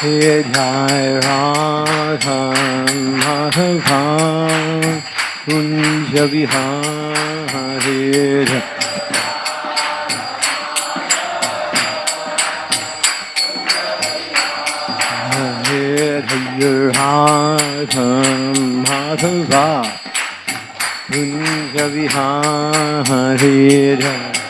Jamuna Tira Vana Hari Jamuna He Jai Radha Madhava Kunja Vihari Hare Radha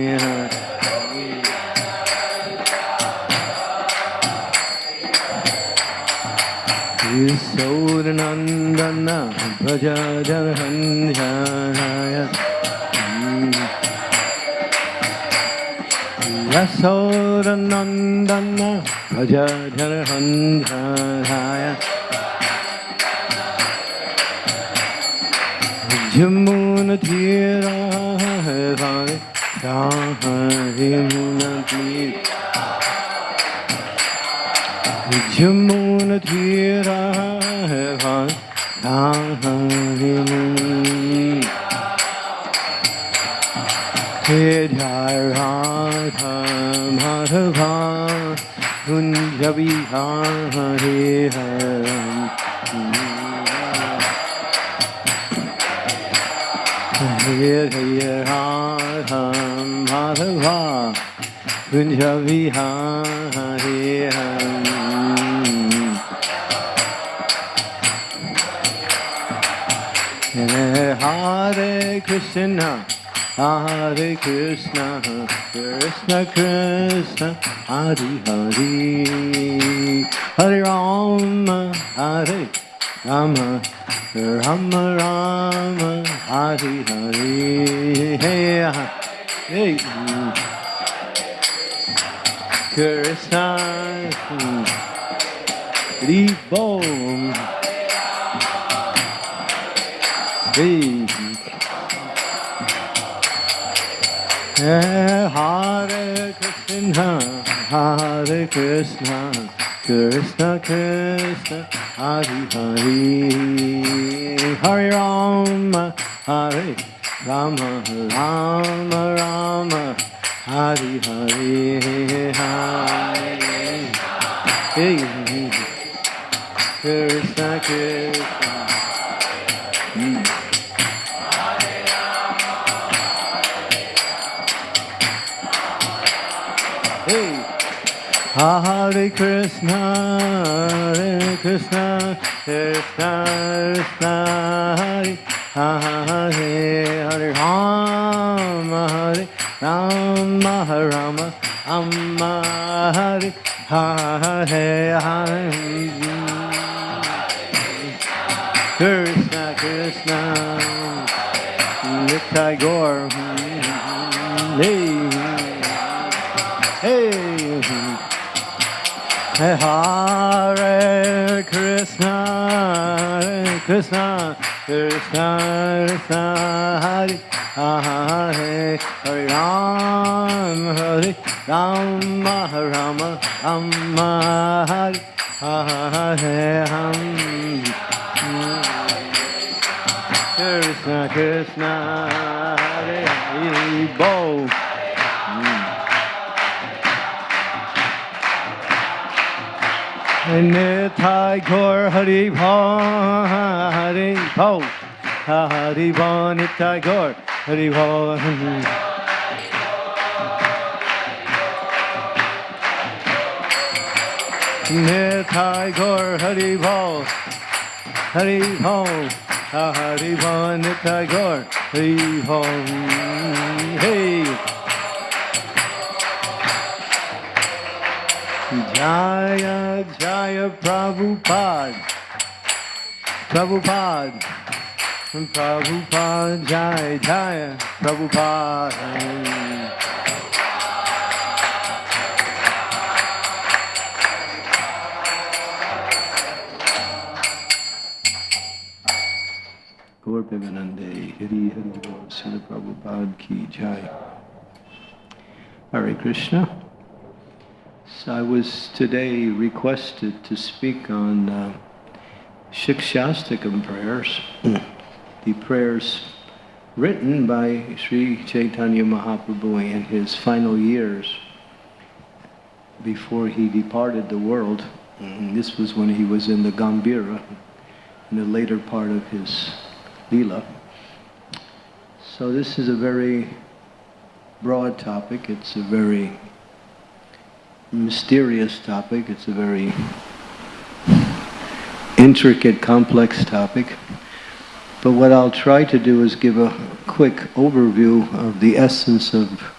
Prajajanhanjaya Yasodhanandana Prajajanhanjaya Jamuna Tira Hari Jamuna Tira Jamuna Tira Madhava Kunja Vihari Hare Hare Radha Madhava Kunja Vihari Hare Krishna Hare Krishna Krishna Krishna Hare Hare Hare Rama Hare Rama Rama Rama Hare Hare Hey Hey. Krishna Ribo Hey Hare Krishna, Hare Krishna, Krishna Krishna, Hare Hare, Hare Rama, Hare Rama, Rama Rama, Hare Hare, Hare Krishna Krishna. Ah, Hare Krishna, Hare Krishna, Krishna Krishna, Hare Hare Hare Rama, Hare Rama, Rama, Rama, Hare Hare Hare. Krishna, Krishna, Nitai Gaur. Hey, Hey, Hare Krishna, Hare Krishna, Krishna Krishna, Hare Hare, Hare Ram, Hare Rama, Rama, Rama, Hare Hare Ram. Krishna, Krishna, Hare Hare, Bo. Nitai Gaur Hari Bha Hari Bha Hari Bha Nitai Gaur Hari Bha Nitai Gaur Hari Bha Hari Bha Hari Bha Nitai Gaur Hari Bha Hey. Jaya Jaya Prabhupada Prabhupada Prabhupada Jaya Jaya Prabhupada Gaur Hari Ki. Hare Krishna. So I was today requested to speak on uh, Shikshastakam prayers, the prayers written by Sri Chaitanya Mahaprabhu in his final years before he departed the world. And this was when he was in the Gambhira, in the later part of his Leela. So this is a very broad topic. It's a very mysterious topic. It's a very intricate, complex topic. But what I'll try to do is give a quick overview of the essence of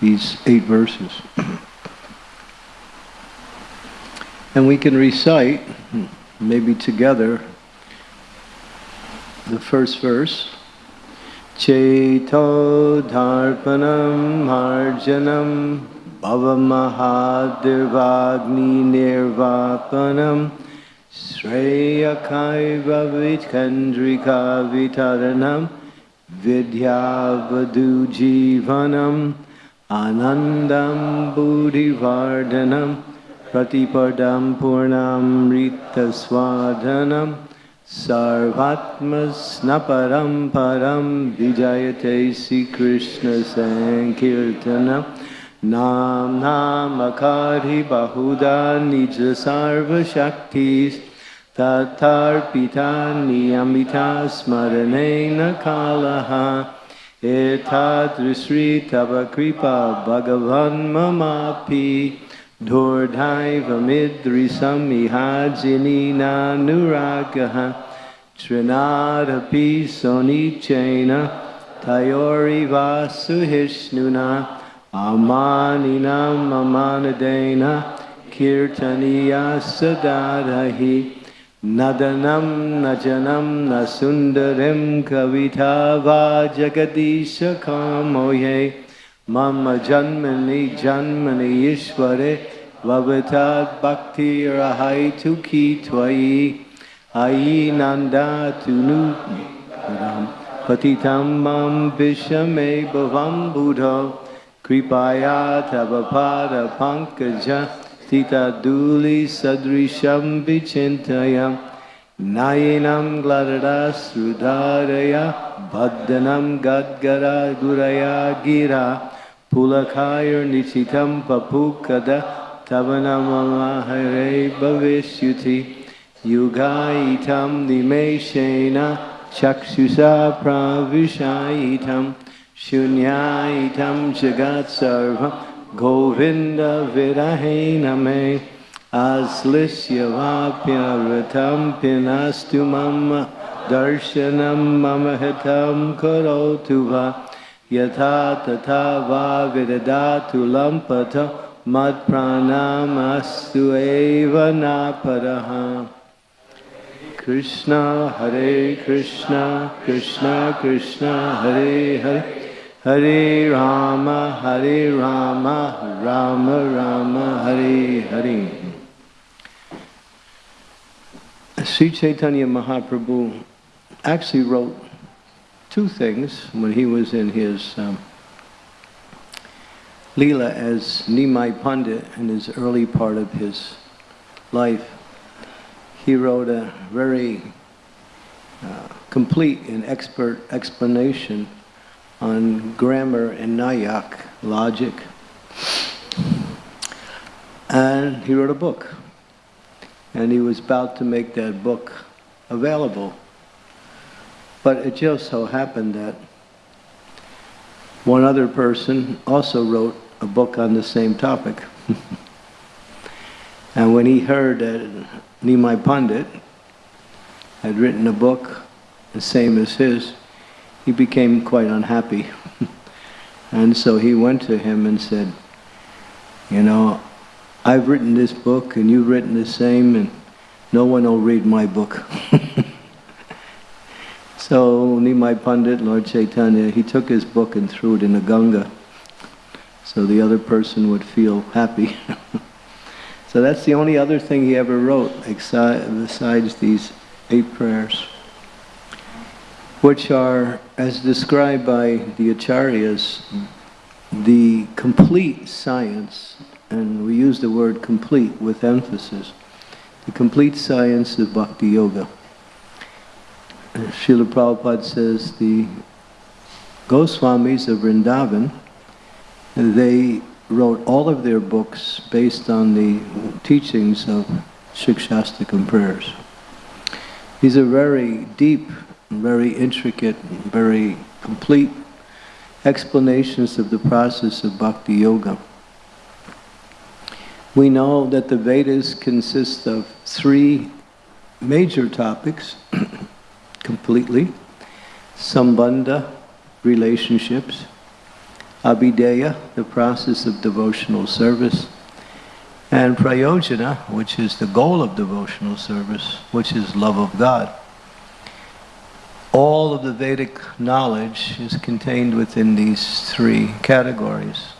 these eight verses. And we can recite, maybe together, the first verse. Cheto dharpanam marjanam bhavamahadivagni nirvapanam shreyakaiva vitkandrika vitaranam vidyavadu jivanam anandam buddhivardhanam pratipadam purnam rita swadhanam Sarvatmasnaparam param vijayate Sri Krishna Sankirtanam Nam namakari bahuda nija sarva shaktis tatarpita niyamita smaranena kalaha etadrisri tava kripa bhagavan mamapi Dordhaiva midrisam ihajinina nuragaha Trinadapi sonichena Tayori vasuhishnuna Amaninam amanadena Kirtaniya sadadahi Nadanam najanam nasundarim kavita vajagadisha kamoye Mama Janmani Janmani Ishware Vavatad Bhakti Rahai Tuki Twai Ayi Nanda Tunu Patitam Mam Vishame Bhavam Buddha Kripaya Tavapada Pankaja Tita Duli Sadrisham Vichintayam Nayanam Gladada Sudharaya Bhaddanam Gadgara Guraya Gira Pulakayur Nichitam Papukada Tavanamamahare Bhavishyuti Yugaitam Nimeshena Chakshusa Pravishaitam Shunyaitam Jagat Sarvam Govinda Virahename Aslisya Vapyaratam Pinastu Mama Darshanam Mama Hitam Karotu Va Yatha Tata Va Vidadatu Lampata Mad Pranamastu Eva Napadaha Krishna Hare Krishna Krishna Krishna Hare Rama Hare Rama Rama Rama Hare Hare Sri Chaitanya Mahaprabhu actually wrote two things when he was in his um, Leela as Nimai Pandit in his early part of his life. He wrote a very uh, complete and expert explanation on grammar and Nyaya logic. And he wrote a book. And he was about to make that book available. But it just so happened that one other person also wrote a book on the same topic. And when he heard that Nimai Pandit had written a book the same as his, he became quite unhappy. and so he went to him and said, you know, I've written this book and you've written the same and no one will read my book. so Nimai Pandit, Lord Chaitanya, he took his book and threw it in the Ganga so the other person would feel happy. so that's the only other thing he ever wrote besides these eight prayers, which are, as described by the Acharyas, the complete science and we use the word complete with emphasis, the complete science of Bhakti Yoga. Srila Prabhupada says the Goswamis of Vrindavan, they wrote all of their books based on the teachings of Shikshastakam prayers. These are very deep, very intricate, very complete explanations of the process of Bhakti Yoga. We know that the Vedas consist of three major topics completely. Sambandha, relationships. Abhideya, the process of devotional service. And Prayojana, which is the goal of devotional service, which is love of God. All of the Vedic knowledge is contained within these three categories.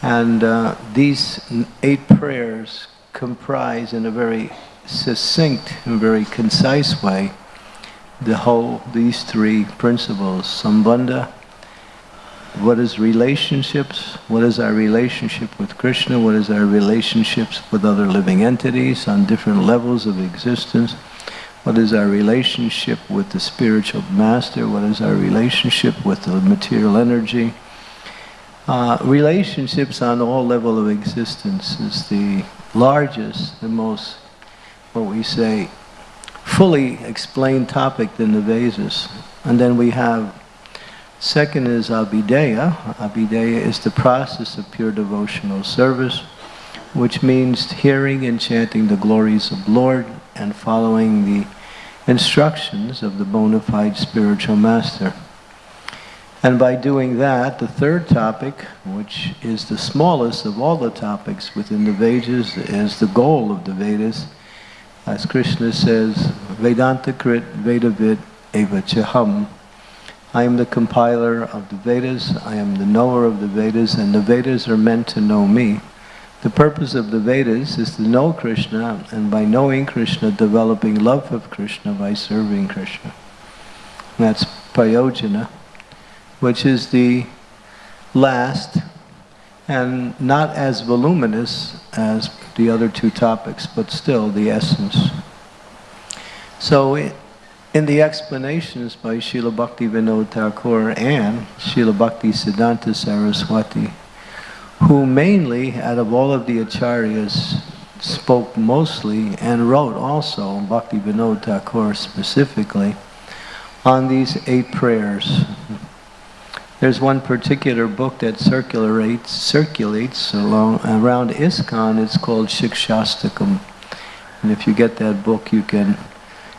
And uh, these eight prayers comprise in a very succinct and very concise way the whole, these three principles. Sambandha, what is relationships? What is our relationship with Krishna? What is our relationships with other living entities on different levels of existence? What is our relationship with the spiritual master? What is our relationship with the material energy? Uh, relationships on all level of existence is the largest, the most, what we say, fully explained topic in the Vedas. And then we have, second is Abhideya. Abhideya is the process of pure devotional service, which means hearing and chanting the glories of Lord and following the instructions of the bona fide spiritual master. And by doing that, the third topic, which is the smallest of all the topics within the Vedas, is the goal of the Vedas. As Krishna says, Vedanta Krit Vedavid Eva Chaham. I am the compiler of the Vedas, I am the knower of the Vedas, and the Vedas are meant to know me. The purpose of the Vedas is to know Krishna, and by knowing Krishna, developing love of Krishna by serving Krishna. that's Prayojana which is the last and not as voluminous as the other two topics, but still the essence. So in the explanations by Srila Bhakti Vinod Thakur and Srila Bhakti Siddhanta Saraswati, who mainly, out of all of the acharyas, spoke mostly and wrote also, Bhakti Vinod Thakur specifically, on these eight prayers there's one particular book that circulates, circulates along, around ISKCON. It's called Shikshastakam. And if you get that book, you can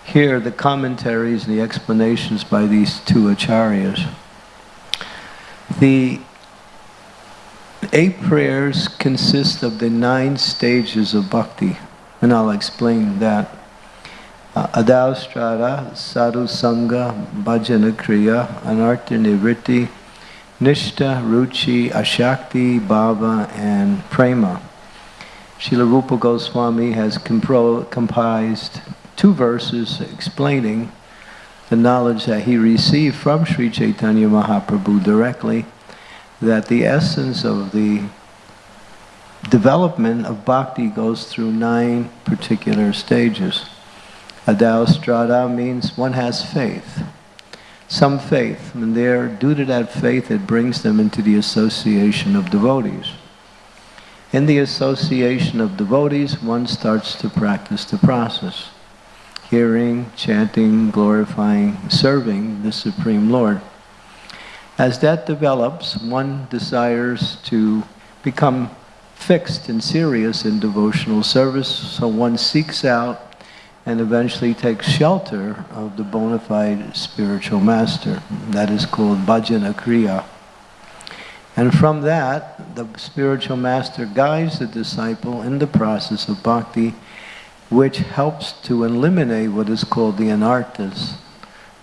hear the commentaries and the explanations by these two acharyas. The eight prayers consist of the nine stages of bhakti, and I'll explain that. Uh, Adaustrada, Sadhu Sangha, Bhajana Kriya, Anartha Nivritti, Nishta, Ruchi, Ashakti, Bhava, and Prema. Srila Rupa Goswami has comprised two verses explaining the knowledge that he received from Sri Chaitanya Mahaprabhu directly, that the essence of the development of bhakti goes through nine particular stages. Adao strada means one has faith some faith, and there, due to that faith, it brings them into the association of devotees. In the association of devotees, one starts to practice the process. Hearing, chanting, glorifying, serving the Supreme Lord. As that develops, one desires to become fixed and serious in devotional service, so one seeks out and eventually takes shelter of the bona fide spiritual master. That is called bhajana kriya. And from that, the spiritual master guides the disciple in the process of bhakti, which helps to eliminate what is called the anarthas.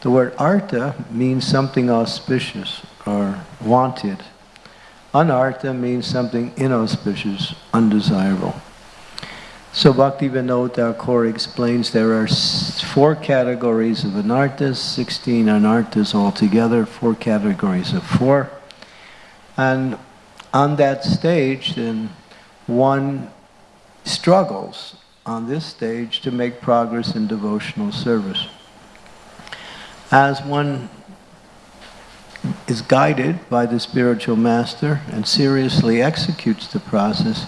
The word artha means something auspicious or wanted. Anartha means something inauspicious, undesirable. So Bhaktivinoda Thakur explains there are four categories of anarthas, 16 anarthas altogether, four categories of four. And on that stage, then, one struggles on this stage to make progress in devotional service. As one is guided by the spiritual master and seriously executes the process,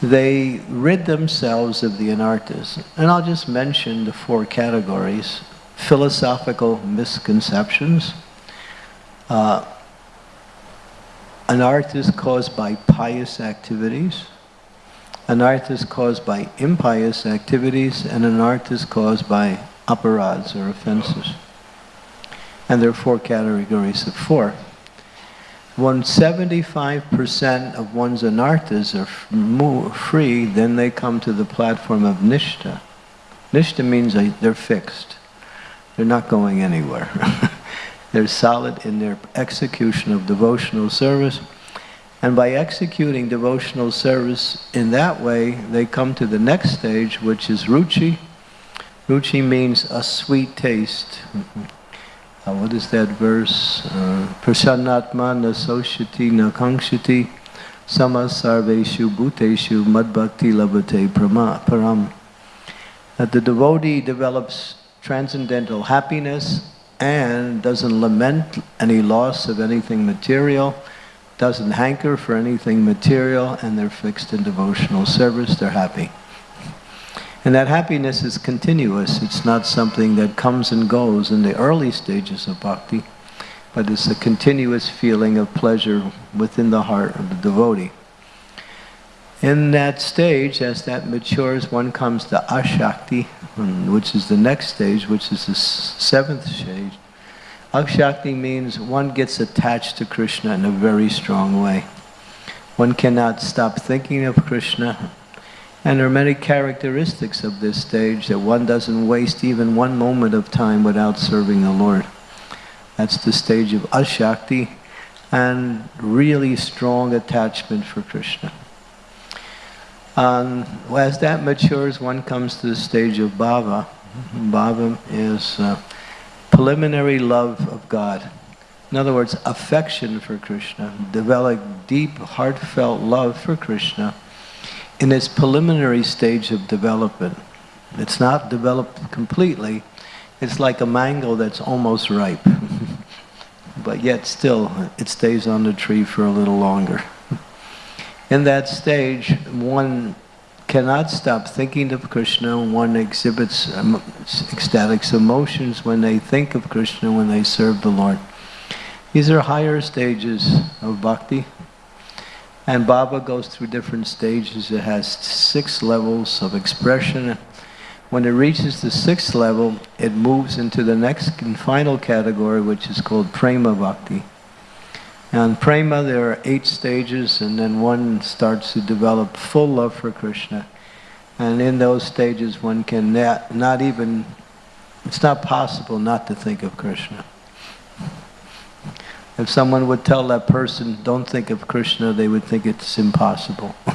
they rid themselves of the anarthas. And I'll just mention the four categories. Philosophical misconceptions. Uh, anarthas caused by pious activities. Anarthas caused by impious activities. And anarthas caused by aparads or offenses. And there are four categories of four. When 75% of one's anarthas are free, then they come to the platform of nishta. Nishta means they're fixed. They're not going anywhere. they're solid in their execution of devotional service. And by executing devotional service in that way, they come to the next stage, which is ruchi. Ruchi means a sweet taste. Uh, what is that verse? Uh, Prasannatma na soshati na kangshati samasarveshu bhuteshu madbhakti labhate param. That the devotee develops transcendental happiness and doesn't lament any loss of anything material, doesn't hanker for anything material, and they're fixed in devotional service, they're happy. And that happiness is continuous. It's not something that comes and goes in the early stages of bhakti, but it's a continuous feeling of pleasure within the heart of the devotee. In that stage, as that matures, one comes to ashakti, which is the next stage, which is the seventh stage. Ashakti means one gets attached to Krishna in a very strong way. One cannot stop thinking of Krishna and there are many characteristics of this stage that one doesn't waste even one moment of time without serving the Lord. That's the stage of Ashakti and really strong attachment for Krishna. Um, as that matures, one comes to the stage of bhava. Bhava is uh, preliminary love of God. In other words, affection for Krishna. Develop deep, heartfelt love for Krishna in its preliminary stage of development. It's not developed completely. It's like a mango that's almost ripe. but yet still, it stays on the tree for a little longer. In that stage, one cannot stop thinking of Krishna. One exhibits um, ecstatic emotions when they think of Krishna, when they serve the Lord. These are higher stages of bhakti. And Bhava goes through different stages. It has six levels of expression. When it reaches the sixth level, it moves into the next and final category, which is called Prema Bhakti. And Prema, there are eight stages, and then one starts to develop full love for Krishna. And in those stages, one can not, not even, it's not possible not to think of Krishna. If someone would tell that person, don't think of Krishna, they would think it's impossible.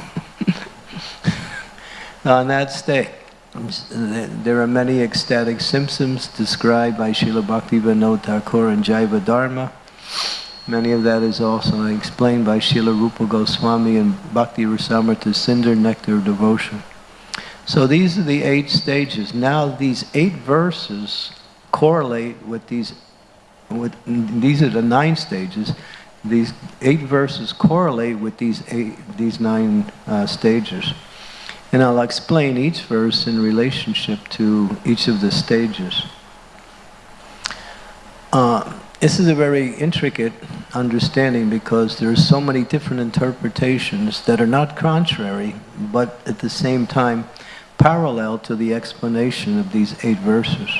now On that state, there are many ecstatic symptoms described by Srila Bhaktivinoda Thakur and Jaiva Dharma. Many of that is also explained by Srila Rupa Goswami and Bhakti Rasamrita Sindhu Nectar of Devotion. So these are the eight stages. Now these eight verses correlate with these with, these are the nine stages. These eight verses correlate with these eight, these nine uh, stages. And I'll explain each verse in relationship to each of the stages. Uh, This is a very intricate understanding because there are so many different interpretations that are not contrary, but at the same time parallel to the explanation of these eight verses.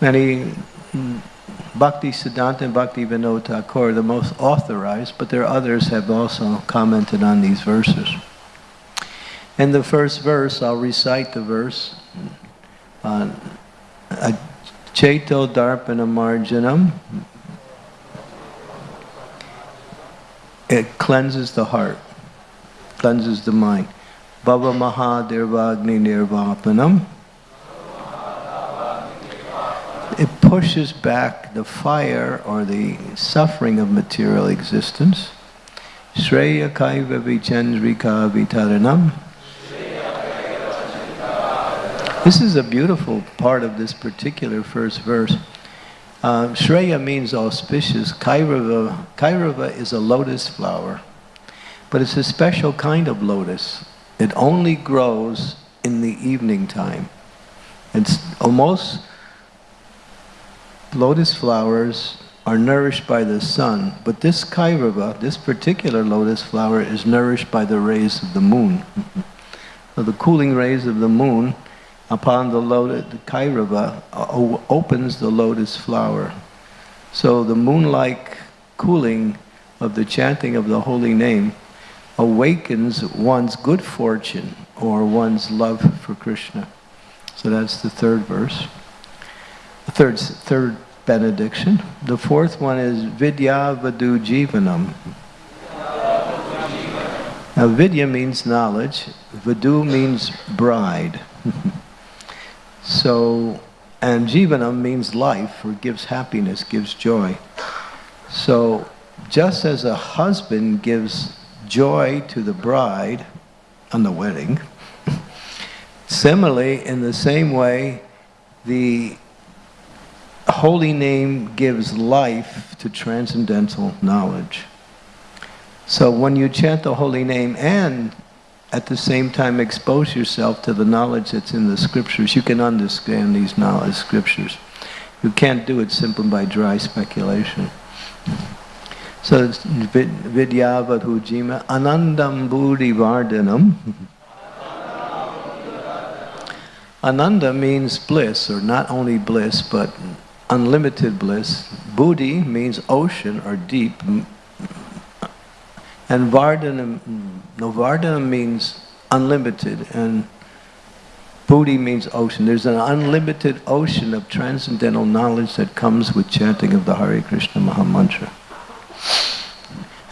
Many Bhakti Siddhanta and Bhakti Vinod Thakur are the most authorized, but there are others have also commented on these verses. In the first verse, I'll recite the verse. Uh, Darpana Marjanam. It cleanses the heart, cleanses the mind. Bhava Mahadirvagni Nirvapanam. It pushes back the fire or the suffering of material existence. Shreya Kaiva Vitaranam. This is a beautiful part of this particular first verse. Uh, Shreya means auspicious. Kairava, Kairava is a lotus flower, but it's a special kind of lotus. It only grows in the evening time. It's almost, lotus flowers are nourished by the sun, but this Kairava, this particular lotus flower, is nourished by the rays of the moon. so the cooling rays of the moon upon the lotus, the Kairava opens the lotus flower. So the moonlike cooling of the chanting of the holy name awakens one's good fortune or one's love for Krishna. So that's the third verse. Third, third benediction. The fourth one is Vidya Vadu Jivanam. Now Vidya means knowledge, Vadu means bride. So, and jivanam means life, or gives happiness, gives joy. So, just as a husband gives joy to the bride on the wedding, similarly, in the same way, the holy name gives life to transcendental knowledge. So when you chant the holy name and at the same time expose yourself to the knowledge that's in the scriptures. You can understand these knowledge scriptures. You can't do it simply by dry speculation. So it's vidyavadhujima anandam buddhi vardhanam. Ananda means bliss, or not only bliss, but unlimited bliss. Buddhi means ocean or deep, and Vardhanam, no, means unlimited, and Buddhi means ocean. There's an unlimited ocean of transcendental knowledge that comes with chanting of the Hare Krishna Maha Mantra.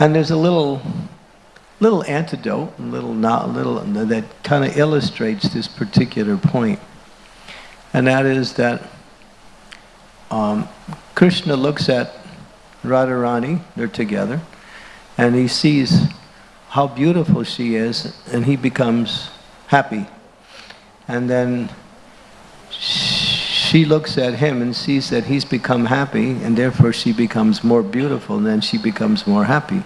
And there's a little, little antidote, little, not, little that kind of illustrates this particular point, and that is that um, Krishna looks at Radharani, they're together, and he sees how beautiful she is and he becomes happy. And then she looks at him and sees that he's become happy and therefore she becomes more beautiful and then she becomes more happy.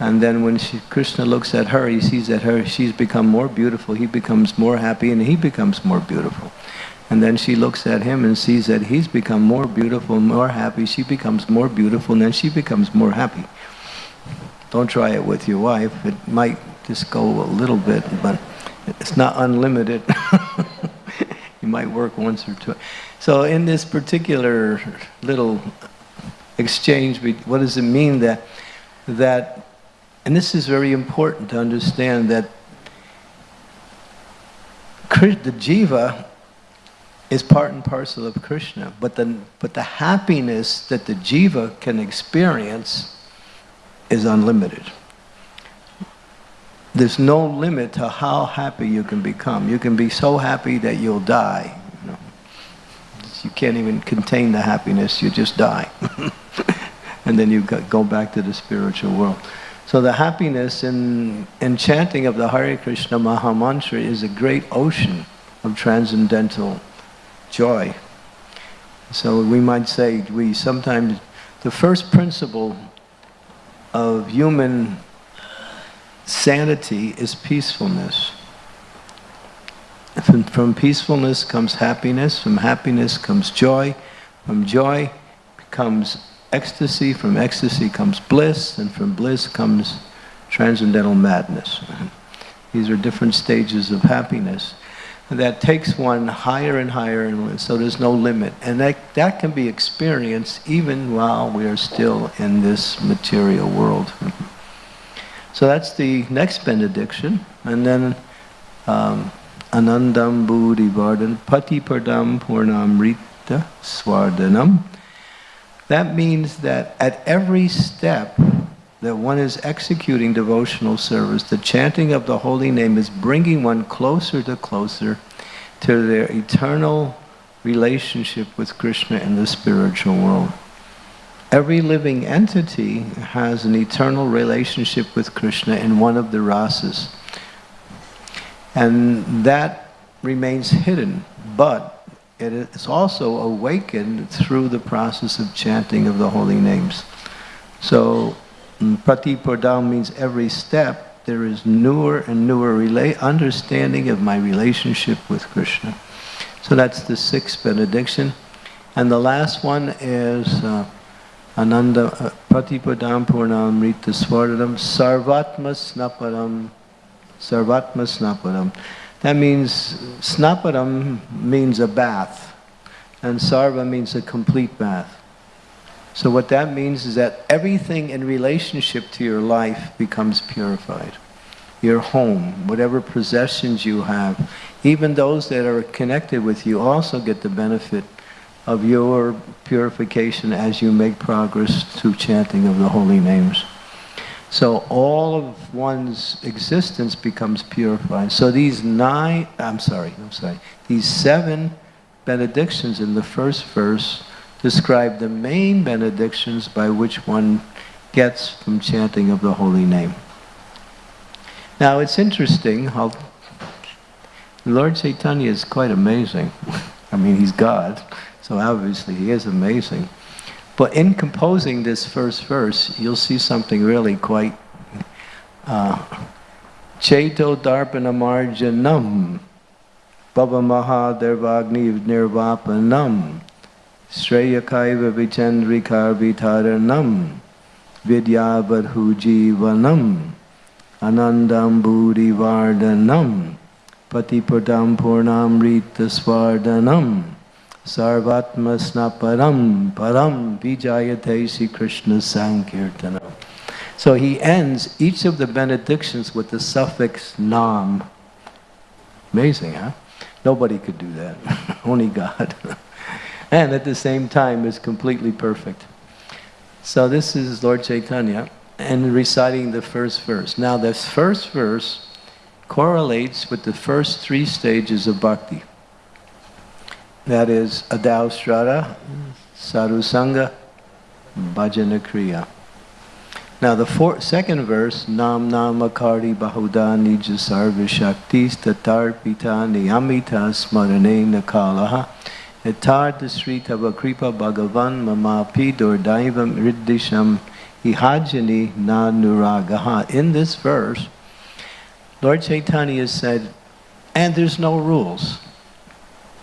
And then when she, Krishna looks at her, he sees that her she's become more beautiful, he becomes more happy and he becomes more beautiful. And then she looks at him and sees that he's become more beautiful, more happy, she becomes more beautiful and then she becomes more happy. Don't try it with your wife. It might just go a little bit, but it's not unlimited. you might work once or two. So in this particular little exchange, what does it mean that, that, and this is very important to understand that the jiva is part and parcel of Krishna, but the, but the happiness that the jiva can experience is unlimited. There's no limit to how happy you can become. You can be so happy that you'll die. You, know. you can't even contain the happiness, you just die. and then you go back to the spiritual world. So the happiness in, in chanting of the Hare Krishna Maha Mantra is a great ocean of transcendental joy. So we might say we sometimes, the first principle of human sanity is peacefulness. From, from, peacefulness comes happiness, from happiness comes joy, from joy comes ecstasy, from ecstasy comes bliss, and from bliss comes transcendental madness. These are different stages of happiness that takes one higher and higher, and so there's no limit. And that, that can be experienced even while we are still in this material world. So that's the next benediction. And then um, Anandam Buddhi Vardhan Pati Pardam Purnamrita Swardhanam. That means that at every step that one is executing devotional service, the chanting of the holy name is bringing one closer to closer to their eternal relationship with Krishna in the spiritual world. Every living entity has an eternal relationship with Krishna in one of the rasas. And that remains hidden, but it is also awakened through the process of chanting of the holy names. So Pratipodam means every step there is newer and newer understanding of my relationship with Krishna. So that's the sixth benediction. And the last one is uh, Ananda uh, Pratipodam Purnam Rita Swardanam Sarvatma Snapadam Sarvatma Snapadam. That means Snapadam means a bath and Sarva means a complete bath. So what that means is that everything in relationship to your life becomes purified. Your home, whatever possessions you have, even those that are connected with you also get the benefit of your purification as you make progress through chanting of the holy names. So all of one's existence becomes purified. So these nine, I'm sorry, I'm sorry, these seven benedictions in the first verse describe the main benedictions by which one gets from chanting of the holy name. Now it's interesting how Lord Chaitanya is quite amazing. I mean, he's God, so obviously he is amazing. But in composing this first verse, you'll see something really quite uh, Marjanam Baba Mahadervagni Nirvapanam Shreyakaiva vichandrikarbitaranam vidyavadhujivanam anandambudivardhanam patipadam purnamritasvardanam sarvatma snaparam param vijayate Krishna Sankirtanam. So he ends each of the benedictions with the suffix nam. Amazing, huh? Nobody could do that. Only God. and at the same time is completely perfect. So this is Lord Chaitanya and reciting the first verse. Now this first verse correlates with the first three stages of bhakti. That is Adaustrada, Sadhusanga, Bhajana Kriya. Now the four, second verse, Nam Namakari Bahuda Nija Sarva Shaktis Niyamita Smarane Nakalaha Etar Sri Tava Kripa Bhagavan Mamapi Dordaivam Riddisham Ihajani Na Nuragaha. In this verse, Lord Chaitanya said, and there's no rules.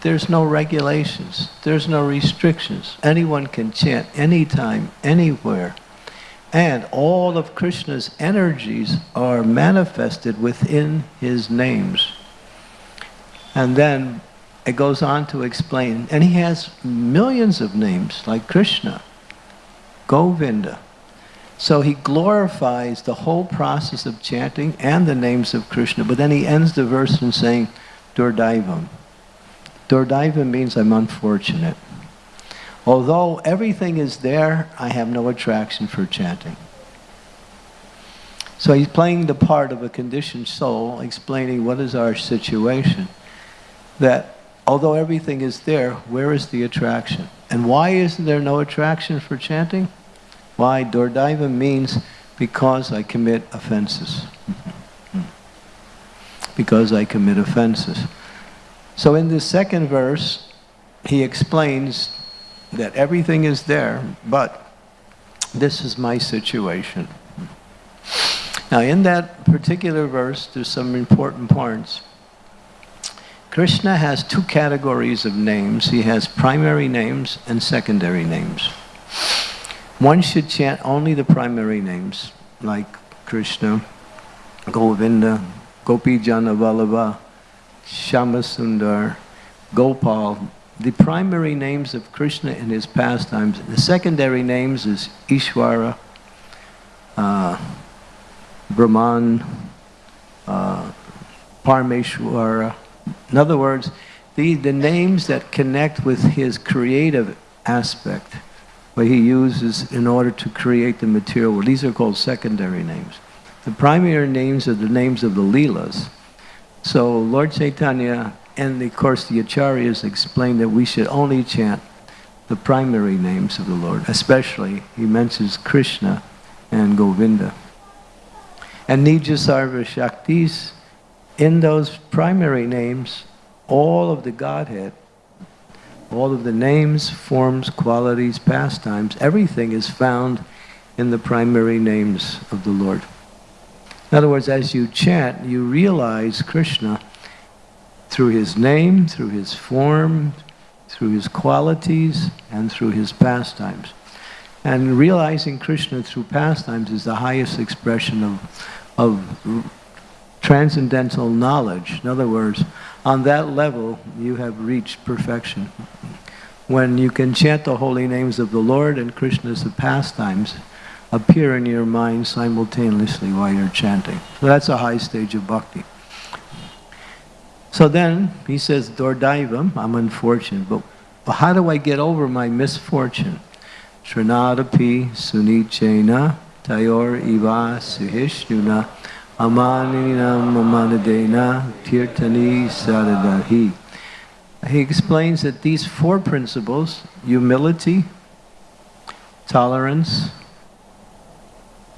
There's no regulations. There's no restrictions. Anyone can chant anytime, anywhere. And all of Krishna's energies are manifested within his names. And then it goes on to explain, and he has millions of names, like Krishna, Govinda. So he glorifies the whole process of chanting and the names of Krishna, but then he ends the verse in saying, Durdaivam. Durdaivam means I'm unfortunate. Although everything is there, I have no attraction for chanting. So he's playing the part of a conditioned soul, explaining what is our situation. That although everything is there, where is the attraction? And why isn't there no attraction for chanting? Why? Dordaiva means because I commit offenses. because I commit offenses. So in this second verse, he explains that everything is there, but this is my situation. Now in that particular verse, there's some important parts. Krishna has two categories of names. He has primary names and secondary names. one should chant only the primary names, like Krishna, Govinda, Gopi Jana Vallabha, Shyamasundar, Gopal, the primary names of Krishna in his pastimes. The secondary names is Ishvara, uh, Brahman, uh, Parameshwara. In other words, the, the names that connect with his creative aspect, what he uses in order to create the material. These are called secondary names. The primary names are the names of the Leelas. So Lord Chaitanya and of course the Acharyas explain that we should only chant the primary names of the Lord, especially he mentions Krishna and Govinda. And Nijasarva Shaktis, in those primary names, all of the Godhead, all of the names, forms, qualities, pastimes, everything is found in the primary names of the Lord. In other words, as you chant, you realize Krishna through his name, through his form, through his qualities, and through his pastimes. And realizing Krishna through pastimes is the highest expression of, of transcendental knowledge. In other words, on that level, you have reached perfection. When you can chant the holy names of the Lord and Krishna's pastimes appear in your mind simultaneously while you're chanting. So that's a high stage of bhakti. So then he says, Dordaivam, I'm unfortunate, but, but how do I get over my misfortune? Srinadapi Sunichena Tayor Iva Sahishnuna Amaninam Amanadena Tirtani Sadadahi. He explains that these four principles, humility, tolerance,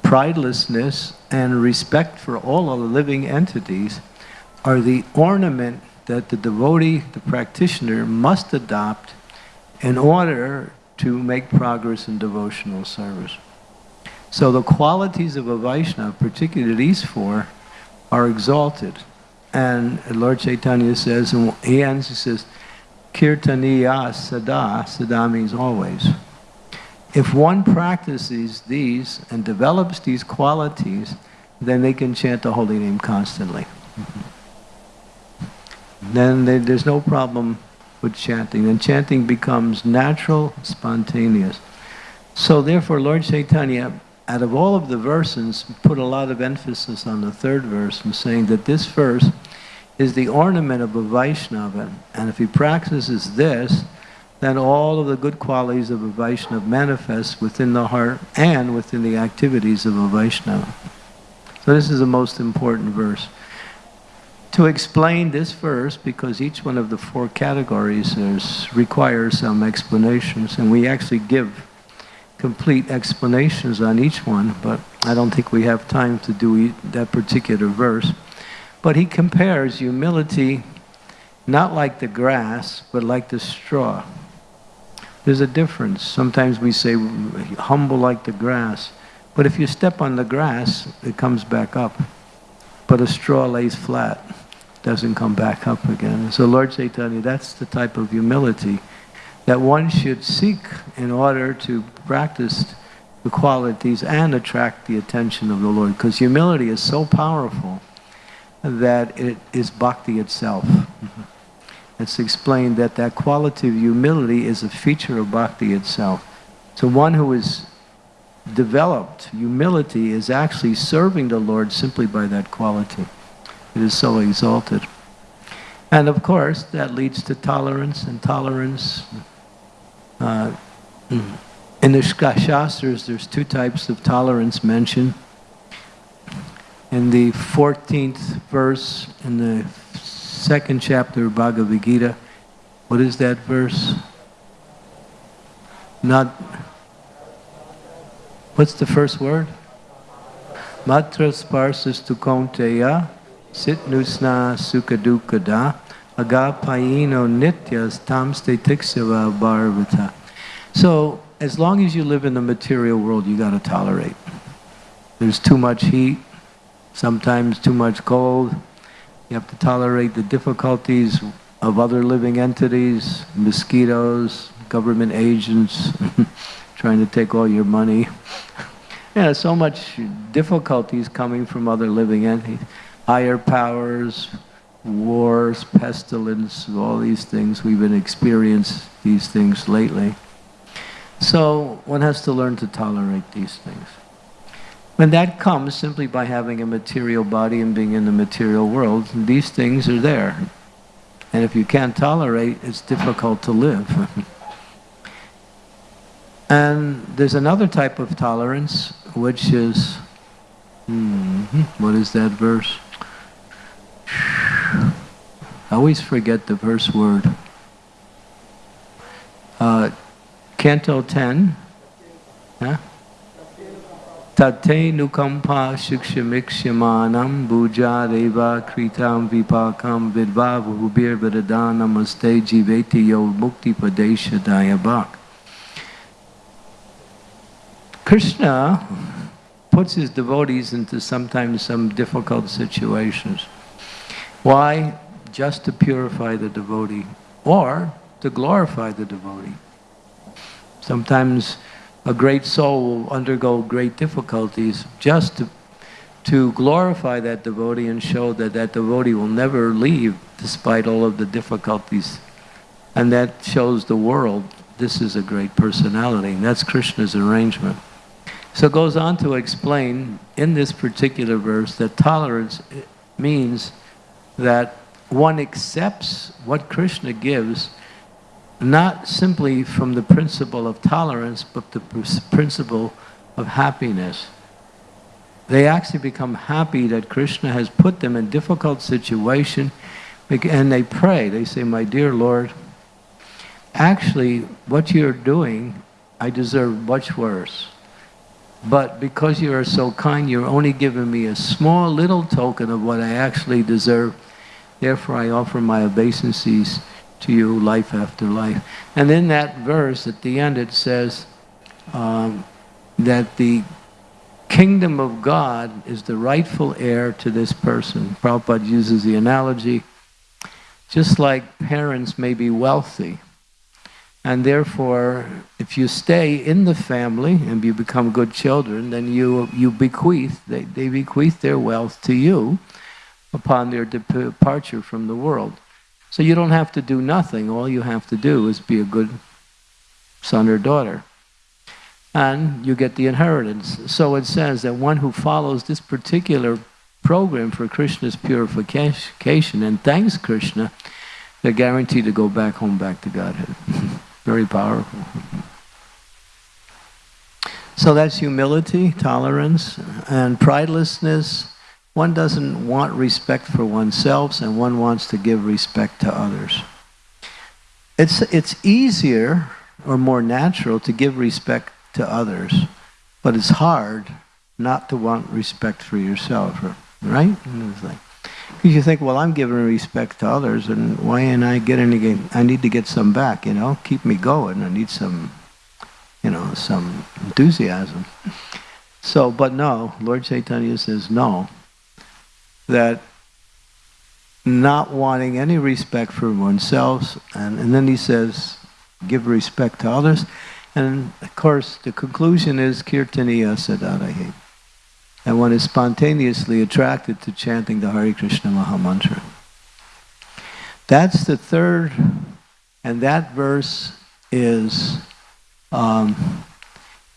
pridelessness, and respect for all of the living entities, are the ornament that the devotee, the practitioner, must adopt in order to make progress in devotional service. So the qualities of a Vaishnava, particularly these four, are exalted. And Lord Chaitanya says, and he ends, he says, Kirtaniya sada, sada means always. If one practices these and develops these qualities, then they can chant the holy name constantly. Mm -hmm then there's no problem with chanting. Then chanting becomes natural, spontaneous. So therefore, Lord Chaitanya, out of all of the verses, put a lot of emphasis on the third verse and saying that this verse is the ornament of a Vaishnava. And if he practices this, then all of the good qualities of a Vaishnava manifest within the heart and within the activities of a Vaishnava. So this is the most important verse to explain this verse because each one of the four categories is, requires some explanations and we actually give complete explanations on each one but I don't think we have time to do that particular verse. But he compares humility not like the grass but like the straw. There's a difference. Sometimes we say humble like the grass but if you step on the grass it comes back up but a straw lays flat doesn't come back up again. So Lord Chaitanya, that's the type of humility that one should seek in order to practice the qualities and attract the attention of the Lord. Because humility is so powerful that it is bhakti itself. Mm-hmm. It's explained that that quality of humility is a feature of bhakti itself. So one who is developed humility is actually serving the Lord simply by that quality. It is so exalted. And of course, that leads to tolerance and tolerance. Uh, in the Shastras, there's two types of tolerance mentioned. In the 14th verse, in the second chapter of Bhagavad Gita, what is that verse? Not, what's the first word? Matra sparsas tu kaunteya Sitnusna sukadukada agapayino nityas tamste tiksava bharvata. So as long as you live in the material world, you got to tolerate. There's too much heat, sometimes too much cold. You have to tolerate the difficulties of other living entities, mosquitoes, government agents, trying to take all your money. yeah, so much difficulties coming from other living entities, higher powers, wars, pestilence, all these things. We've been experiencing these things lately. So one has to learn to tolerate these things. When that comes simply by having a material body and being in the material world. These things are there. And if you can't tolerate, it's difficult to live. and there's another type of tolerance, which is, hmm, what is that verse? I always forget the verse word. Uh, Canto 10. Huh? Tate nukampa shikshamikshamanam deva kritam vipakam vidva namaste jiveti yo mukti padesha dayabak. Krishna puts his devotees into sometimes some difficult situations. Why? Just to purify the devotee or to glorify the devotee. Sometimes a great soul will undergo great difficulties just to, to glorify that devotee and show that that devotee will never leave despite all of the difficulties. And that shows the world this is a great personality. And that's Krishna's arrangement. So it goes on to explain in this particular verse that tolerance means that one accepts what Krishna gives not simply from the principle of tolerance, but the principle of happiness. They actually become happy that Krishna has put them in difficult situation, and they pray. They say, my dear Lord, actually what you're doing, I deserve much worse. But because you are so kind, you're only giving me a small little token of what I actually deserve. Therefore I offer my obeisances to you life after life. And in that verse, at the end, it says um, that the kingdom of God is the rightful heir to this person. Prabhupada uses the analogy, just like parents may be wealthy, and therefore, if you stay in the family and you become good children, then you, you bequeath, they, they bequeath their wealth to you upon their departure from the world. So you don't have to do nothing. All you have to do is be a good son or daughter. And you get the inheritance. So it says that one who follows this particular program for Krishna's purification and thanks Krishna, they're guaranteed to go back home, back to Godhead. Very powerful. So that's humility, tolerance, and pridelessness, one doesn't want respect for oneself and one wants to give respect to others. It's, it's easier or more natural to give respect to others, but it's hard not to want respect for yourself, right? Because you think, well, I'm giving respect to others, and why ain't I getting any? I need to get some back, you know, keep me going. I need some, you know, some enthusiasm. So, but no, Lord Chaitanya says no that not wanting any respect for oneself, and, and then he says, give respect to others. And of course, the conclusion is kirtaniya sadarahi. And one is spontaneously attracted to chanting the Hare Krishna Maha Mantra. That's the third, and that verse is um,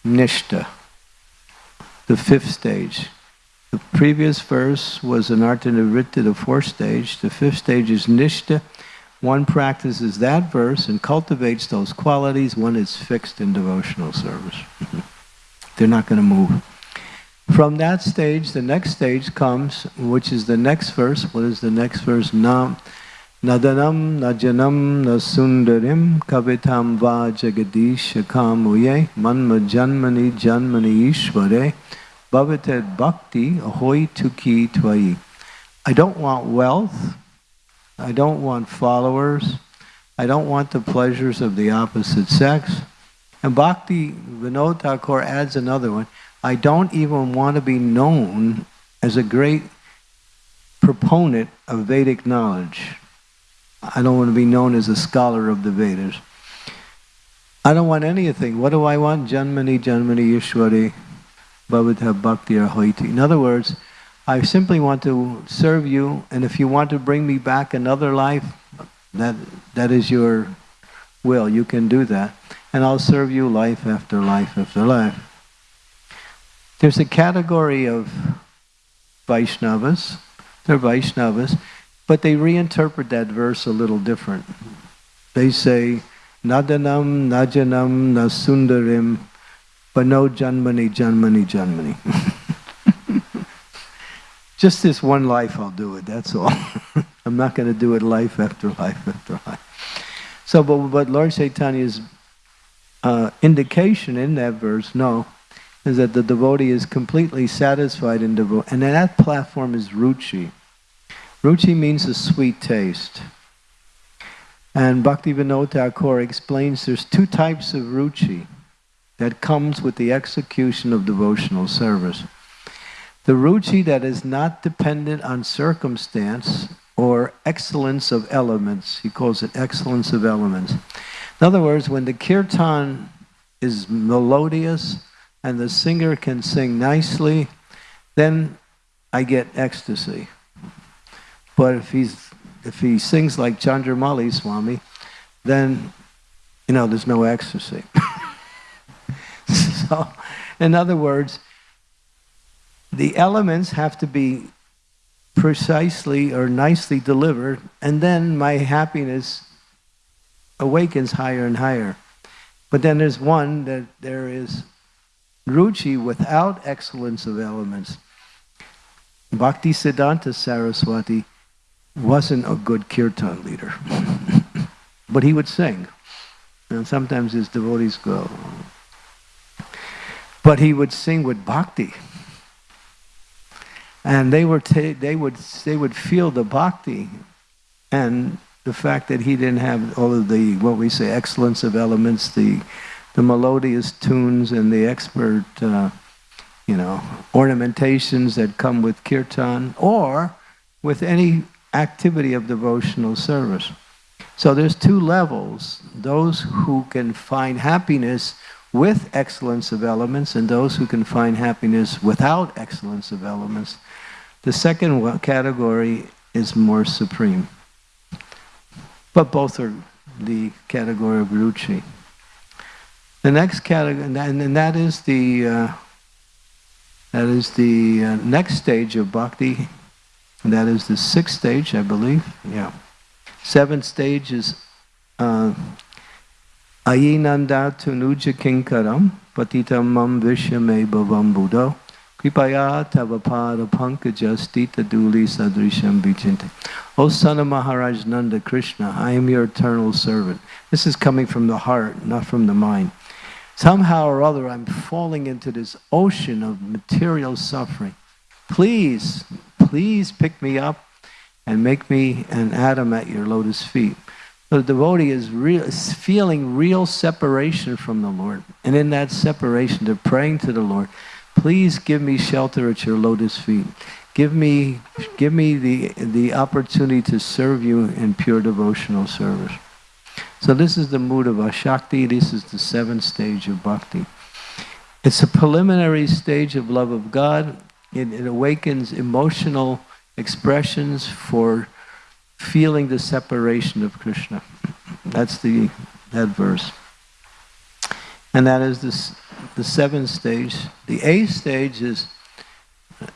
Nishta, the fifth stage. The previous verse was an Artanavritta, the fourth stage. The fifth stage is Nishta. One practices that verse and cultivates those qualities. One is fixed in devotional service. They're not going to move. From that stage, the next stage comes, which is the next verse. What is the next verse? Nam, nadanam, najanam, nasundarim, kavitam va jagadish kamuye, manma janmani janmani ishvare, Bhavated bhakti ahoy tuki tvai. I don't want wealth. I don't want followers. I don't want the pleasures of the opposite sex. And Bhakti Vinod Thakur adds another one. I don't even want to be known as a great proponent of Vedic knowledge. I don't want to be known as a scholar of the Vedas. I don't want anything. What do I want? Janmani, Janmani, Yishwari, Bhavata, Bhakti, or Hoiti. In other words, I simply want to serve you, and if you want to bring me back another life, that that is your will. You can do that. And I'll serve you life after life after life. There's a category of Vaishnavas. They're Vaishnavas, but they reinterpret that verse a little different. They say, Nadanam, Najanam, Nasundarim, but no Janmani, Janmani, Janmani. Just this one life I'll do it, that's all. I'm not going to do it life after life after life. So, but, but Lord Chaitanya's uh, indication in that verse, no, is that the devotee is completely satisfied in devotion. And that platform is ruchi. Ruchi means a sweet taste. And Bhaktivinoda Thakur explains there's two types of ruchi that comes with the execution of devotional service. The ruchi that is not dependent on circumstance or excellence of elements. He calls it excellence of elements. In other words, when the kirtan is melodious and the singer can sing nicely, then I get ecstasy. But if he's if he sings like Chandramauli Swami, then you know there's no ecstasy. so, in other words, the elements have to be precisely or nicely delivered, and then my happiness awakens higher and higher. But then there's one that there is ruchi without excellence of elements. Bhakti Siddhanta Saraswati wasn't a good kirtan leader, but he would sing. And sometimes his devotees go. But he would sing with bhakti. And they were they would they would feel the bhakti and the fact that he didn't have all of the what we say excellence of elements the the melodious tunes and the expert uh, you know ornamentations that come with kirtan or with any activity of devotional service. So there's two levels those who can find happiness with excellence of elements and those who can find happiness without excellence of elements the second category is more supreme. But both are the category of ruchi. The next category, and that is the uh, that is the uh, next stage of bhakti. And that is the sixth stage, I believe. Yeah. Seventh stage is uh, Ayinanda tunuja kinkaram patitam mam vishame bhavam buddho Kripaya tavapada pankajastita duli sadrisham vichinte. O son of Maharaj Nanda Krishna, I am your eternal servant. This is coming from the heart, not from the mind. Somehow or other, I'm falling into this ocean of material suffering. Please, please pick me up and make me an atom at your lotus feet. The devotee is, real, is feeling real separation from the Lord. And in that separation, they're praying to the Lord. Please give me shelter at your lotus feet. Give me, give me the, the opportunity to serve you in pure devotional service. So this is the mood of Ashakti. This is the seventh stage of Bhakti. It's a preliminary stage of love of God. It, it awakens emotional expressions for feeling the separation of Krishna. That's the that verse. And that is this the seventh stage. The eighth stage is uh,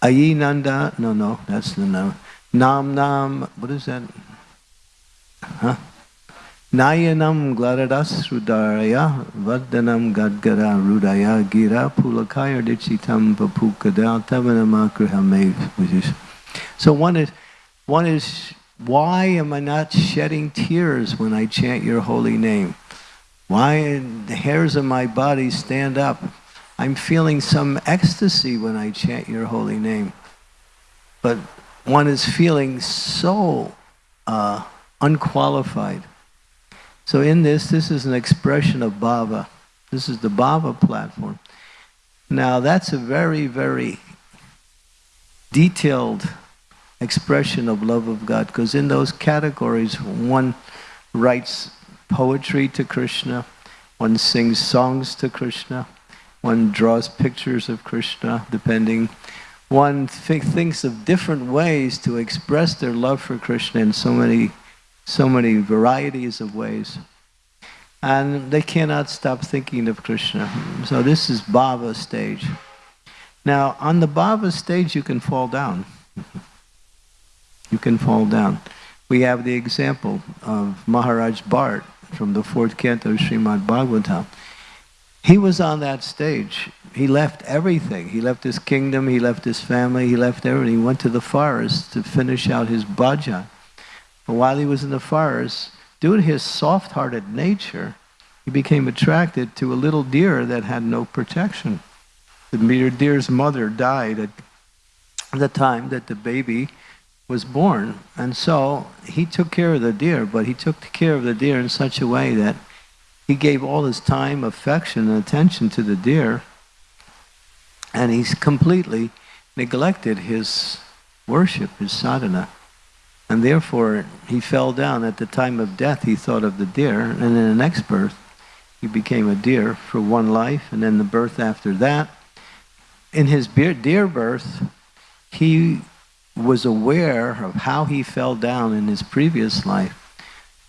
Ayinanda. No, no, that's the no. Nam Nam. What is that? Huh? Nayanam glaradas rudaraya vaddanam gadgara rudaya gira pulakaya dichitam papukada tavanamakrihame. So one is, one is, why am I not shedding tears when I chant your holy name? Why the hairs of my body stand up? I'm feeling some ecstasy when I chant your holy name. But one is feeling so uh, unqualified. So in this, this is an expression of bhava. This is the bhava platform. Now that's a very, very detailed expression of love of God because in those categories one writes poetry to Krishna, one sings songs to Krishna, one draws pictures of Krishna, depending. One th thinks of different ways to express their love for Krishna in so many, so many varieties of ways. And they cannot stop thinking of Krishna. So this is Bhava stage. Now, on the Bhava stage, you can fall down. you can fall down. We have the example of Maharaj Bharat from the fourth canto of Srimad Bhagavatam. He was on that stage. He left everything. He left his kingdom, he left his family, he left everything. He went to the forest to finish out his bhajan. But while he was in the forest, due to his soft-hearted nature, he became attracted to a little deer that had no protection. The deer's mother died at the time that the baby was born. And so he took care of the deer, but he took care of the deer in such a way that he gave all his time, affection, and attention to the deer, and he's completely neglected his worship, his sadhana. And therefore, he fell down. At the time of death, he thought of the deer, and in the next birth, he became a deer for one life, and then the birth after that. In his deer birth, he was aware of how he fell down in his previous life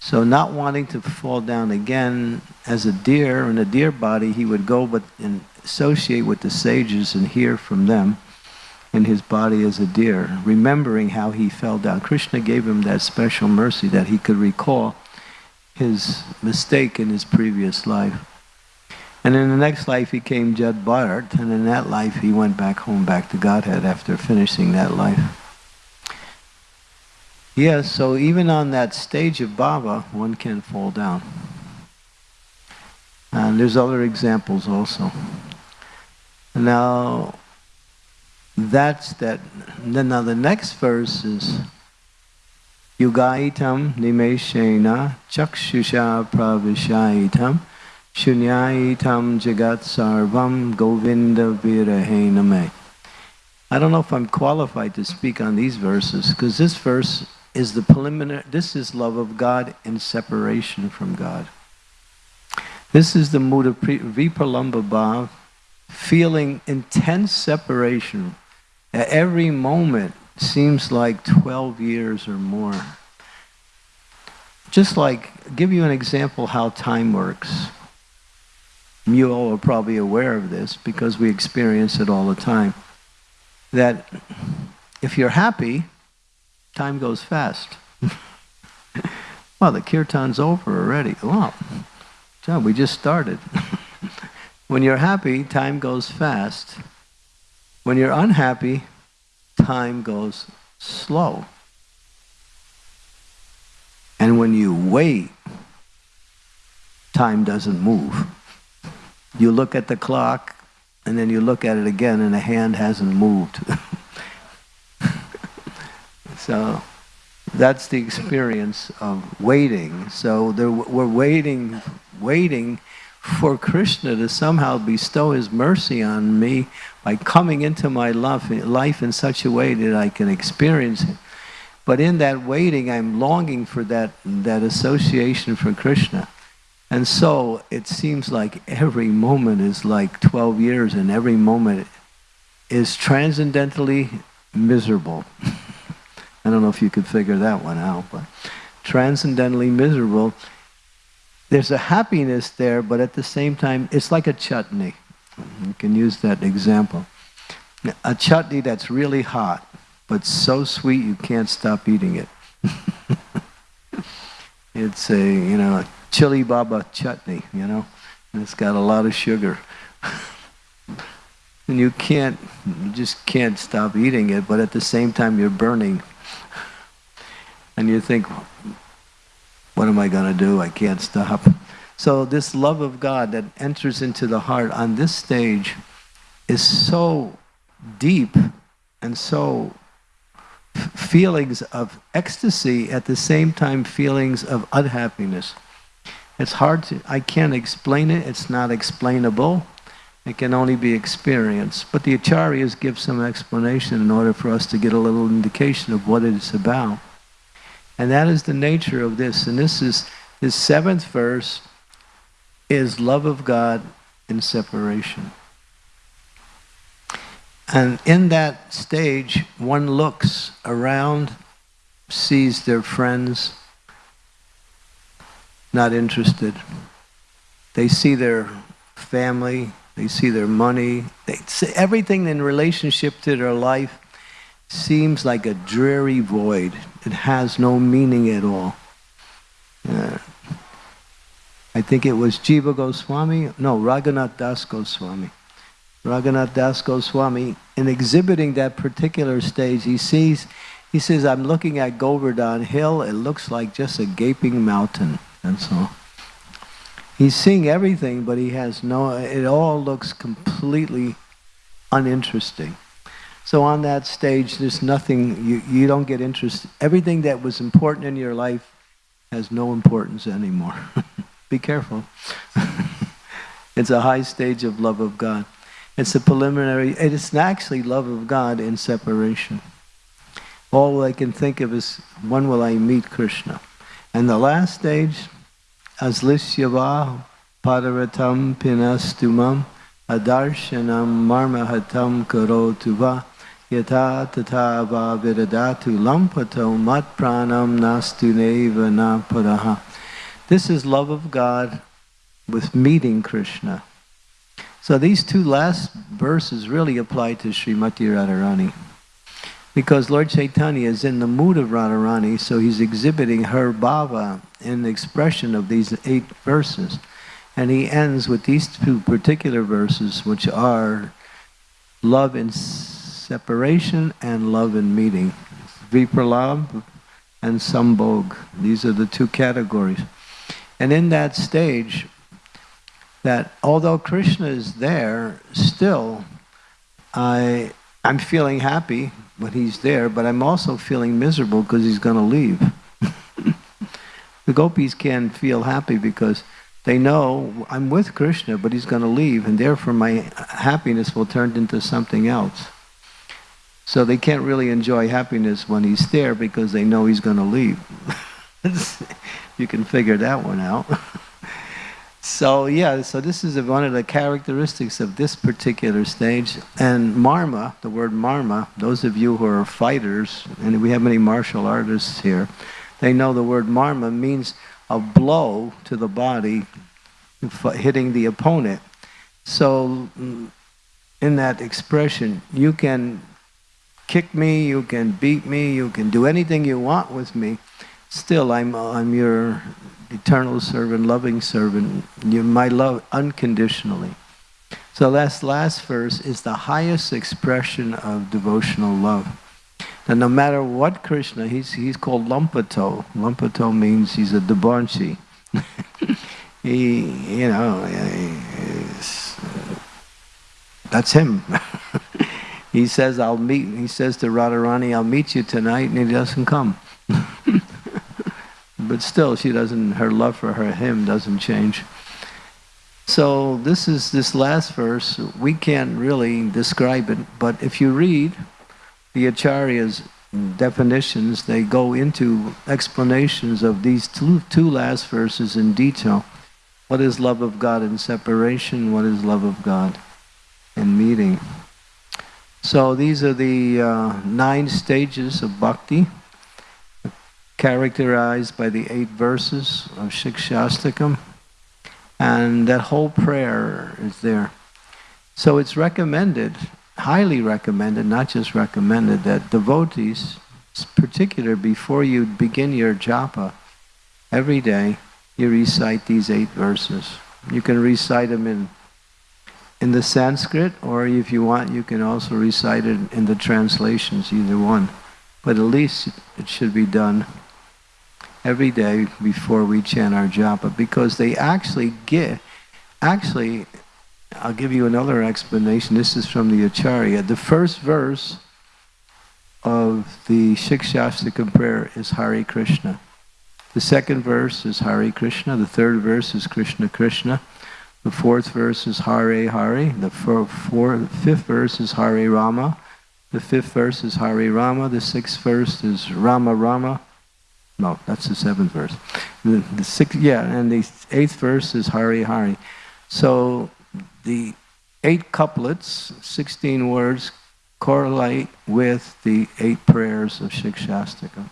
so not wanting to fall down again as a deer in a deer body, he would go but and associate with the sages and hear from them in his body as a deer, remembering how he fell down. Krishna gave him that special mercy that he could recall his mistake in his previous life. And in the next life he came Jad Bharat, and in that life he went back home, back to Godhead after finishing that life. Yes, so even on that stage of Bhava, one can fall down. And there's other examples also. Now, that's that. Then now the next verse is Yugaitam nimeshena chakshusha pravishaitam shunyaitam jagat sarvam govinda virahename. I don't know if I'm qualified to speak on these verses, because this verse is the preliminary, this is love of God in separation from God. This is the mood of Vipralamba Bhav, feeling intense separation. At every moment seems like 12 years or more. Just like, give you an example how time works. You all are probably aware of this because we experience it all the time. That if you're happy, time goes fast. well, the kirtan's over already. Wow, John, we just started. when you're happy, time goes fast. When you're unhappy, time goes slow. And when you wait, time doesn't move. You look at the clock, and then you look at it again, and the hand hasn't moved. So that's the experience of waiting. So there, we're waiting, waiting for Krishna to somehow bestow his mercy on me by coming into my life, life in such a way that I can experience it. But in that waiting, I'm longing for that, that association for Krishna. And so it seems like every moment is like 12 years and every moment is transcendently miserable. I don't know if you could figure that one out, but transcendently miserable. There's a happiness there, but at the same time, it's like a chutney. You can use that example. A chutney that's really hot, but so sweet you can't stop eating it. it's a, you know, a chili baba chutney, you know, and it's got a lot of sugar. and you can't, you just can't stop eating it, but at the same time you're burning and you think, what am I going to do? I can't stop. So this love of God that enters into the heart on this stage is so deep and so feelings of ecstasy at the same time feelings of unhappiness. It's hard to, I can't explain it, it's not explainable. It can only be experienced. But the acharyas give some explanation in order for us to get a little indication of what it is about. And that is the nature of this. And this is The seventh verse is love of God in separation. And in that stage, one looks around, sees their friends, not interested. They see their family, they see their money, they see everything in relationship to their life seems like a dreary void. It has no meaning at all. Uh, I think it was Jiva Goswami, no, Raghunath Das Goswami. Raghunath Das Goswami, in exhibiting that particular stage, he sees, he says, I'm looking at Govardhan Hill, it looks like just a gaping mountain, that's all. He's seeing everything, but he has no, it all looks completely uninteresting. So on that stage, there's nothing, you, you don't get interested. Everything that was important in your life has no importance anymore. Be careful. it's a high stage of love of God. It's a preliminary, it is actually love of God in separation. All I can think of is, when will I meet Krishna? And the last stage, aslisyava padaratam pinastumam adarshanam marmahatam karotuva yata tata va viradatu lampato mat pranam nastu neva napadaha. This is love of God with meeting Krishna. So these two last verses really apply to Srimati Radharani. Because Lord Chaitanya is in the mood of Radharani, so he's exhibiting her bhava in the expression of these eight verses. And he ends with these two particular verses, which are love in separation and love and meeting. Vipralabh and Sambhog. These are the two categories. And in that stage, that although Krishna is there, still I, I'm feeling happy when he's there, but I'm also feeling miserable because he's going to leave. the gopis can feel happy because they know I'm with Krishna, but he's going to leave, and therefore my happiness will turn into something else. So they can't really enjoy happiness when he's there because they know he's going to leave. you can figure that one out. So yeah, so this is one of the characteristics of this particular stage. And marma, the word marma, those of you who are fighters, and we have many martial artists here, they know the word marma means a blow to the body hitting the opponent. So mm, in that expression, you can kick me, you can beat me, you can do anything you want with me. Still, I'm, I'm your eternal servant, loving servant, you my love unconditionally. So last last verse is the highest expression of devotional love. And no matter what Krishna, he's he's called Lampato. Lampato means he's a debauchee. he, you know, uh, that's him. he says, I'll meet, he says to Radharani, I'll meet you tonight, and he doesn't come. but still she doesn't, her love for her, him doesn't change. So this is this last verse, we can't really describe it, but if you read the Acharya's definitions, they go into explanations of these two, two last verses in detail. What is love of God in separation? What is love of God in meeting? So these are the uh, nine stages of bhakti characterized by the eight verses of Shikshastakam. And that whole prayer is there. So it's recommended, highly recommended, not just recommended, that devotees, particular before you begin your japa, every day you recite these eight verses. You can recite them in in the Sanskrit, or if you want, you can also recite it in the translations, either one. But at least it should be done every day before we chant our japa because they actually get, actually, I'll give you another explanation. This is from the Acharya. The first verse of the Shikshastakam prayer is Hare Krishna. The second verse is Hare Krishna. The third verse is Krishna Krishna. The fourth verse is Hare Hare. The four, four, fifth verse is Hare Rama. The fifth verse is Hare Rama. The sixth verse is Rama Rama. No, that's the seventh verse. The, the sixth, yeah, and the eighth verse is Hari Hari. So the eight couplets, 16 words, correlate with the eight prayers of Shikshastika.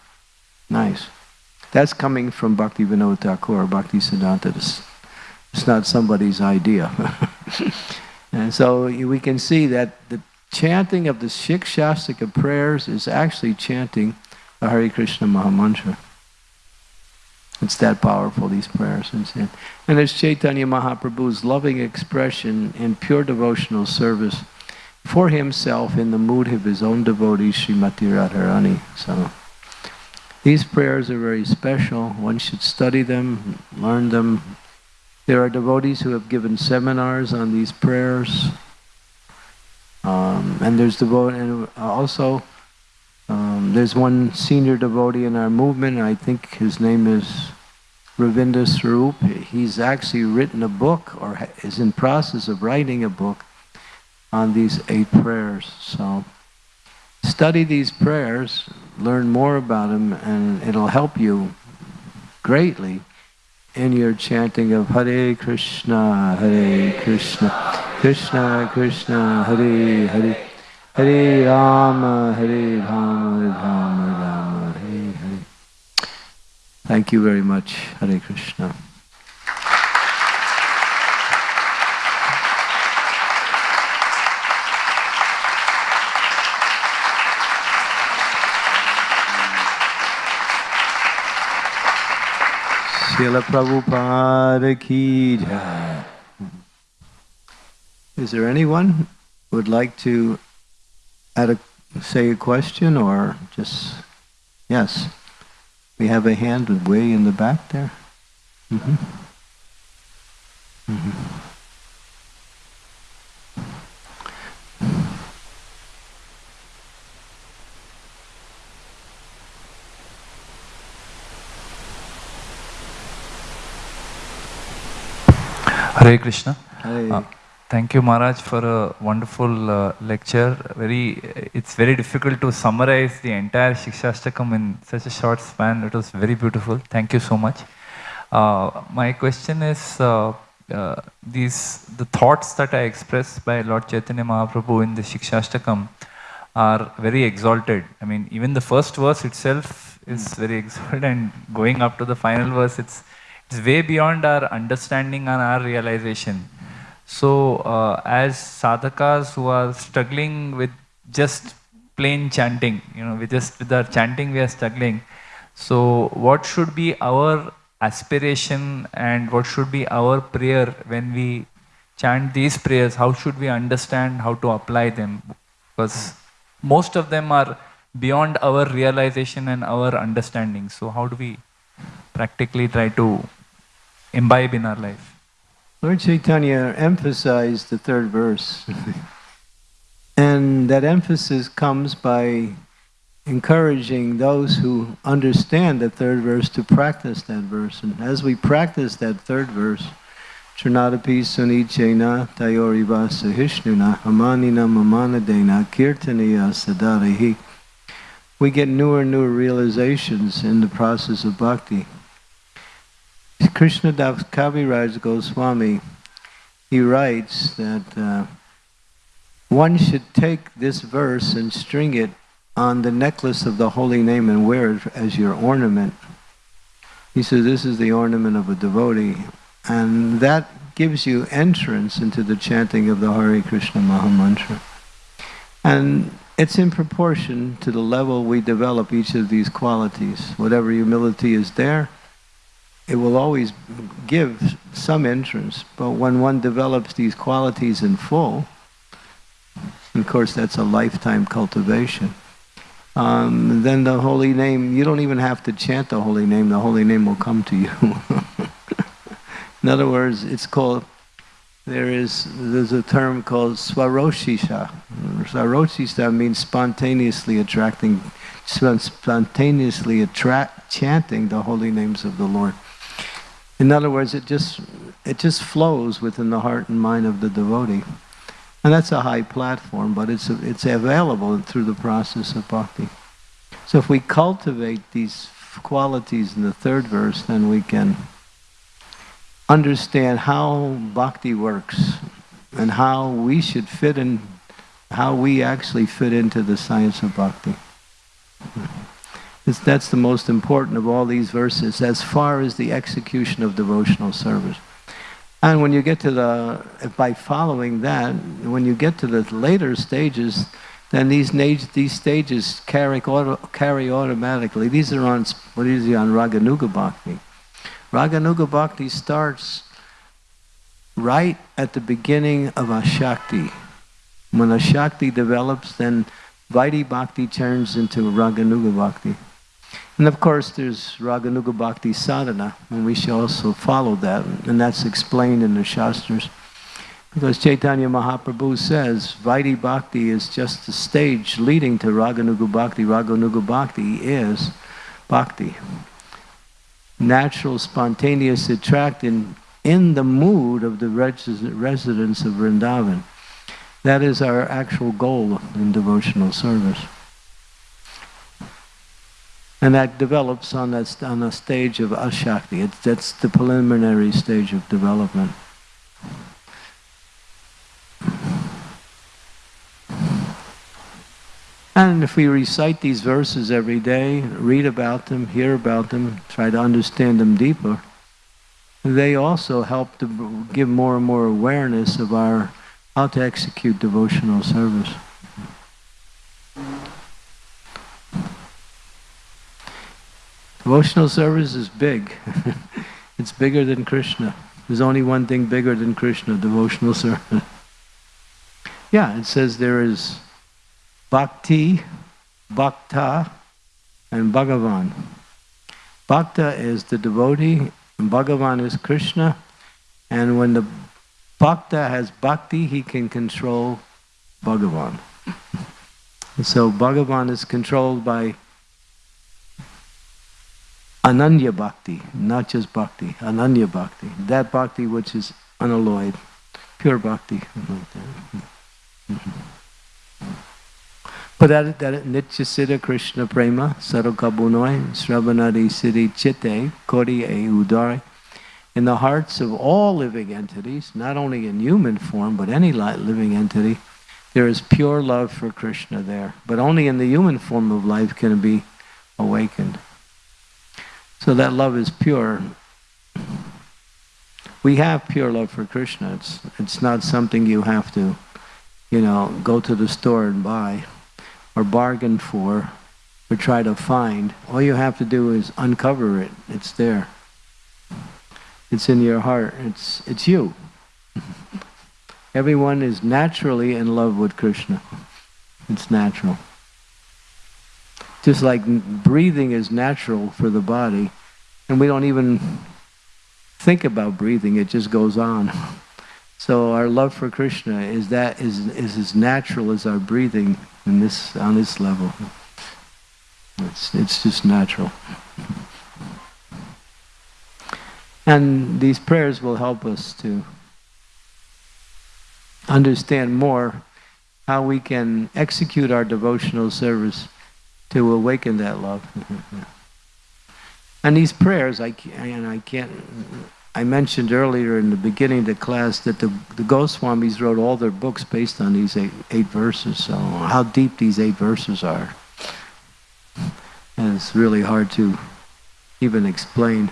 Nice. That's coming from Bhakti Vinod Thakur, Bhakti Siddhanta. It's, not somebody's idea. and so we can see that the chanting of the Shikshastika prayers is actually chanting the Hare Krishna Mahamantra. It's that powerful, these prayers. And it's Chaitanya Mahaprabhu's loving expression in pure devotional service for himself in the mood of his own devotee, Srimati Radharani. So these prayers are very special. One should study them, learn them. There are devotees who have given seminars on these prayers. Um, and there's devotee, and also um, there's one senior devotee in our movement. I think his name is Ravindra Swarup. He's actually written a book, or is in process of writing a book on these eight prayers. So study these prayers, learn more about them, and it'll help you greatly in your chanting of Hare Krishna, Hare Krishna, Krishna Krishna, Hare Hare, Hare Rama, Hare Rama, Rama Rama, Hare Hare. Thank you very much, Hare Krishna. Srila Prabhupada ki jai. Is there anyone would like to add a, say a question or just, yes. We have a hand way in the back there. Mm -hmm. Mm -hmm. Hare Krishna. Hare. Uh, thank you, Maharaj, for a wonderful uh, lecture. Very, it's very difficult to summarize the entire Shikshashtakam in such a short span. It was very beautiful. Thank you so much. Uh, my question is, uh, uh, these the thoughts that I express by Lord Chaitanya Mahaprabhu in the Shikshashtakam are very exalted. I mean, even the first verse itself is very exalted, and going up to the final verse, it's it's way beyond our understanding and our realization. So, uh, as sadhakas who are struggling with just plain chanting, you know, we just with our chanting we are struggling. So, what should be our aspiration and what should be our prayer when we chant these prayers? How should we understand how to apply them? Because most of them are beyond our realization and our understanding. So, how do we practically try to imbibe in our life. Lord Chaitanya emphasized the third verse. and that emphasis comes by encouraging those who understand the third verse to practice that verse. And as we practice that third verse, Trinadapi Sunichena Tayoriva Sahishnuna Amanina Mamanadena Kirtaniya Sadarahi we get newer and newer realizations in the process of bhakti. Krishna Das Kaviraj Goswami, he writes that uh, one should take this verse and string it on the necklace of the holy name and wear it as your ornament. He says this is the ornament of a devotee. And that gives you entrance into the chanting of the Hare Krishna Mahamantra. And it's in proportion to the level we develop each of these qualities. Whatever humility is there, it will always give some entrance, but when one develops these qualities in full, of course that's a lifetime cultivation, um, then the holy name, you don't even have to chant the holy name, the holy name will come to you. in other words, it's called, there is, there's a term called swaroshisha. Swaroshisha means spontaneously attracting, spontaneously attract, chanting the holy names of the Lord. In other words, it just, it just flows within the heart and mind of the devotee. And that's a high platform, but it's, it's available through the process of bhakti. So if we cultivate these qualities in the third verse, then we can understand how bhakti works and how we should fit in, how we actually fit into the science of bhakti. That's the most important of all these verses as far as the execution of devotional service. And when you get to the, by following that, when you get to the later stages, then these, these stages carry, auto, carry automatically. These are on, what is it, on Raganuga Bhakti. Raganuga Bhakti starts right at the beginning of Ashakti. When Ashakti develops, then Vaidhi Bhakti turns into Raganuga Bhakti. And of course, there's Raganuga Bhakti sadhana, and we should also follow that, and that's explained in the Shastras. Because Chaitanya Mahaprabhu says Vaidhi Bhakti is just the stage leading to Raganuga Bhakti. Raganuga Bhakti is Bhakti. Natural, spontaneous attraction in the mood of the res- residents of Vrindavan. That is our actual goal in devotional service. And that develops on that on a stage of ashakti. It's, that's the preliminary stage of development. And if we recite these verses every day, read about them, hear about them, try to understand them deeper, they also help to give more and more awareness of our how to execute devotional service. Devotional service is big. it's bigger than Krishna. There's only one thing bigger than Krishna, devotional service. yeah, it says there is bhakti, bhakta, and bhagavan. Bhakta is the devotee, and bhagavan is Krishna. And when the bhakta has bhakti, he can control bhagavan. so bhagavan is controlled by Ananya Bhakti, not just Bhakti, Ananya Bhakti. That Bhakti which is unalloyed, pure Bhakti. But that, that Nitya Siddha Krishna Prema, Sarukabunoi, Sravanadi Siddhi Chitte, Kodi E Udari, in the hearts of all living entities, not only in human form, but any living entity, there is pure love for Krishna there. But only in the human form of life can it be awakened. So that love is pure. We have pure love for Krishna. It's, it's not something you have to, you know, go to the store and buy or bargain for or try to find. All you have to do is uncover it. It's there. It's in your heart. It's, it's you. Everyone is naturally in love with Krishna. It's natural. Just like breathing is natural for the body, and we don't even think about breathing, it just goes on. So our love for Krishna is that is is as natural as our breathing in this on this level. It's it's just natural. And these prayers will help us to understand more how we can execute our devotional service to awaken that love. and these prayers, I, and I can't, I mentioned earlier in the beginning of the class that the, the Goswamis wrote all their books based on these eight, eight verses. So how deep these eight verses are. And it's really hard to even explain.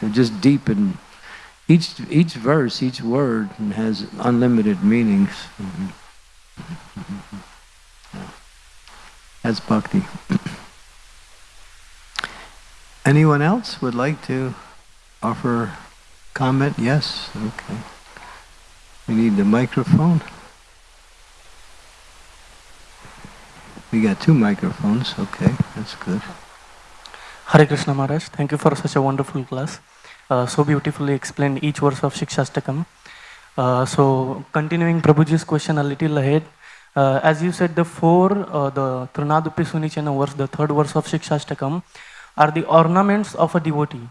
They're just deep and each each verse, each word has unlimited meanings. That's bhakti. Anyone else would like to offer comment? Yes? Okay. We need the microphone. We got two microphones. Okay, that's good. Hare Krishna Maharaj, thank you for such a wonderful class. Uh, so beautifully explained each verse of Shikshastakam. Uh, so continuing Prabhuji's question a little ahead, uh, as you said, the four, uh, the Trinadupi Sunichana verse, the third verse of Shikshastakam, are the ornaments of a devotee.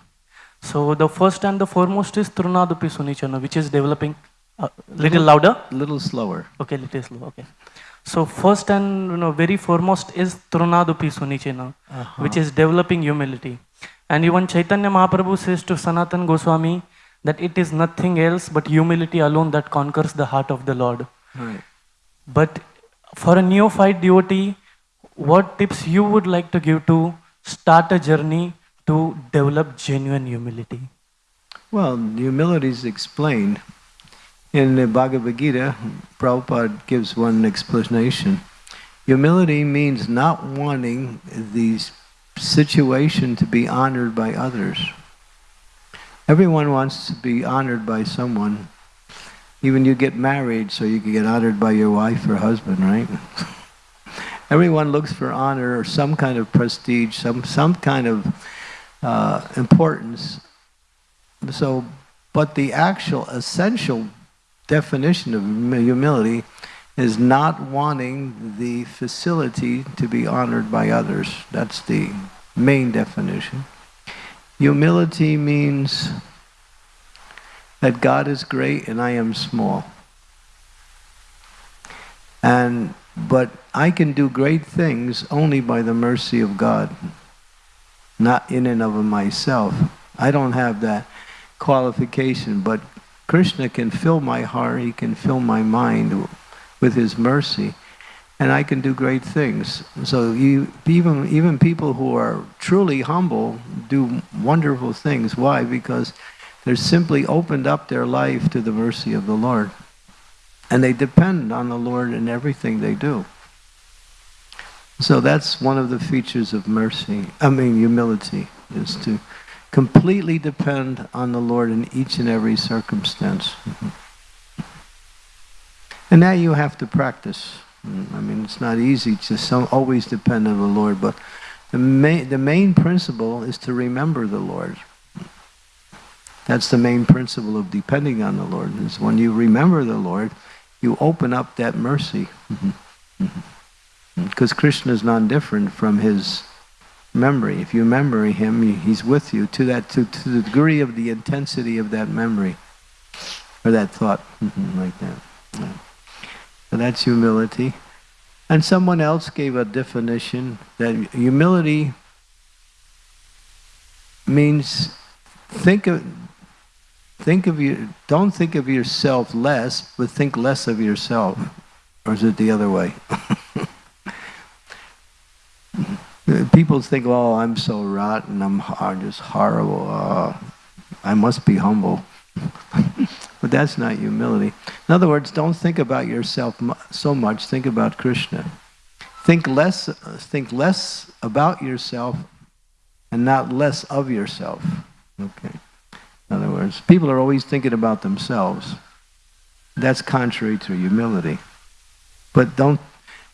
So the first and the foremost is Trinadupi Sunichana, which is developing a little louder. A little slower. Okay, little slow. Okay. So first and you know very foremost is Trunadupi Sunichena, which is developing humility. And even Chaitanya Mahaprabhu says to Sanatan Goswami that it is nothing else but humility alone that conquers the heart of the Lord. Right. But for a neophyte devotee, what tips you would like to give to start a journey to develop genuine humility? Well, humility is explained in the Bhagavad Gita. Prabhupada gives one explanation. Humility means not wanting the situation to be honored by others. Everyone wants to be honored by someone. Even you get married so you can get honored by your wife or husband, right? Everyone looks for honor or some kind of prestige, some, some kind of uh, importance. So, but the actual essential definition of humility is not wanting the facility to be honored by others. That's the main definition. Humility means that God is great and I am small. And but I can do great things only by the mercy of God, not in and of myself. I don't have that qualification, but Krishna can fill my heart, he can fill my mind with his mercy, and I can do great things. So you, even, even people who are truly humble do wonderful things. Why? Because they're simply opened up their life to the mercy of the Lord. And they depend on the Lord in everything they do. So that's one of the features of mercy, I mean humility, is to completely depend on the Lord in each and every circumstance. And that you have to practice. I mean, it's not easy to so always depend on the Lord, but the main, the main principle is to remember the Lord. That's the main principle of depending on the Lord, is when you remember the Lord, you open up that mercy. Mm-hmm. Mm-hmm. Because Krishna is not different from his memory. If you remember him, he's with you to that to, to the degree of the intensity of that memory or that thought, mm-hmm. like that. Yeah. So that's humility. And someone else gave a definition that humility means think of think of you don't think of yourself less, but think less of yourself. Or is it the other way? People think, "Oh, I'm so rotten. I'm, I'm just horrible. Uh, I must be humble." but that's not humility. In other words, don't think about yourself so much. Think about Krishna. Think less. Think less about yourself, and not less of yourself. Okay. In other words, people are always thinking about themselves. That's contrary to humility. But don't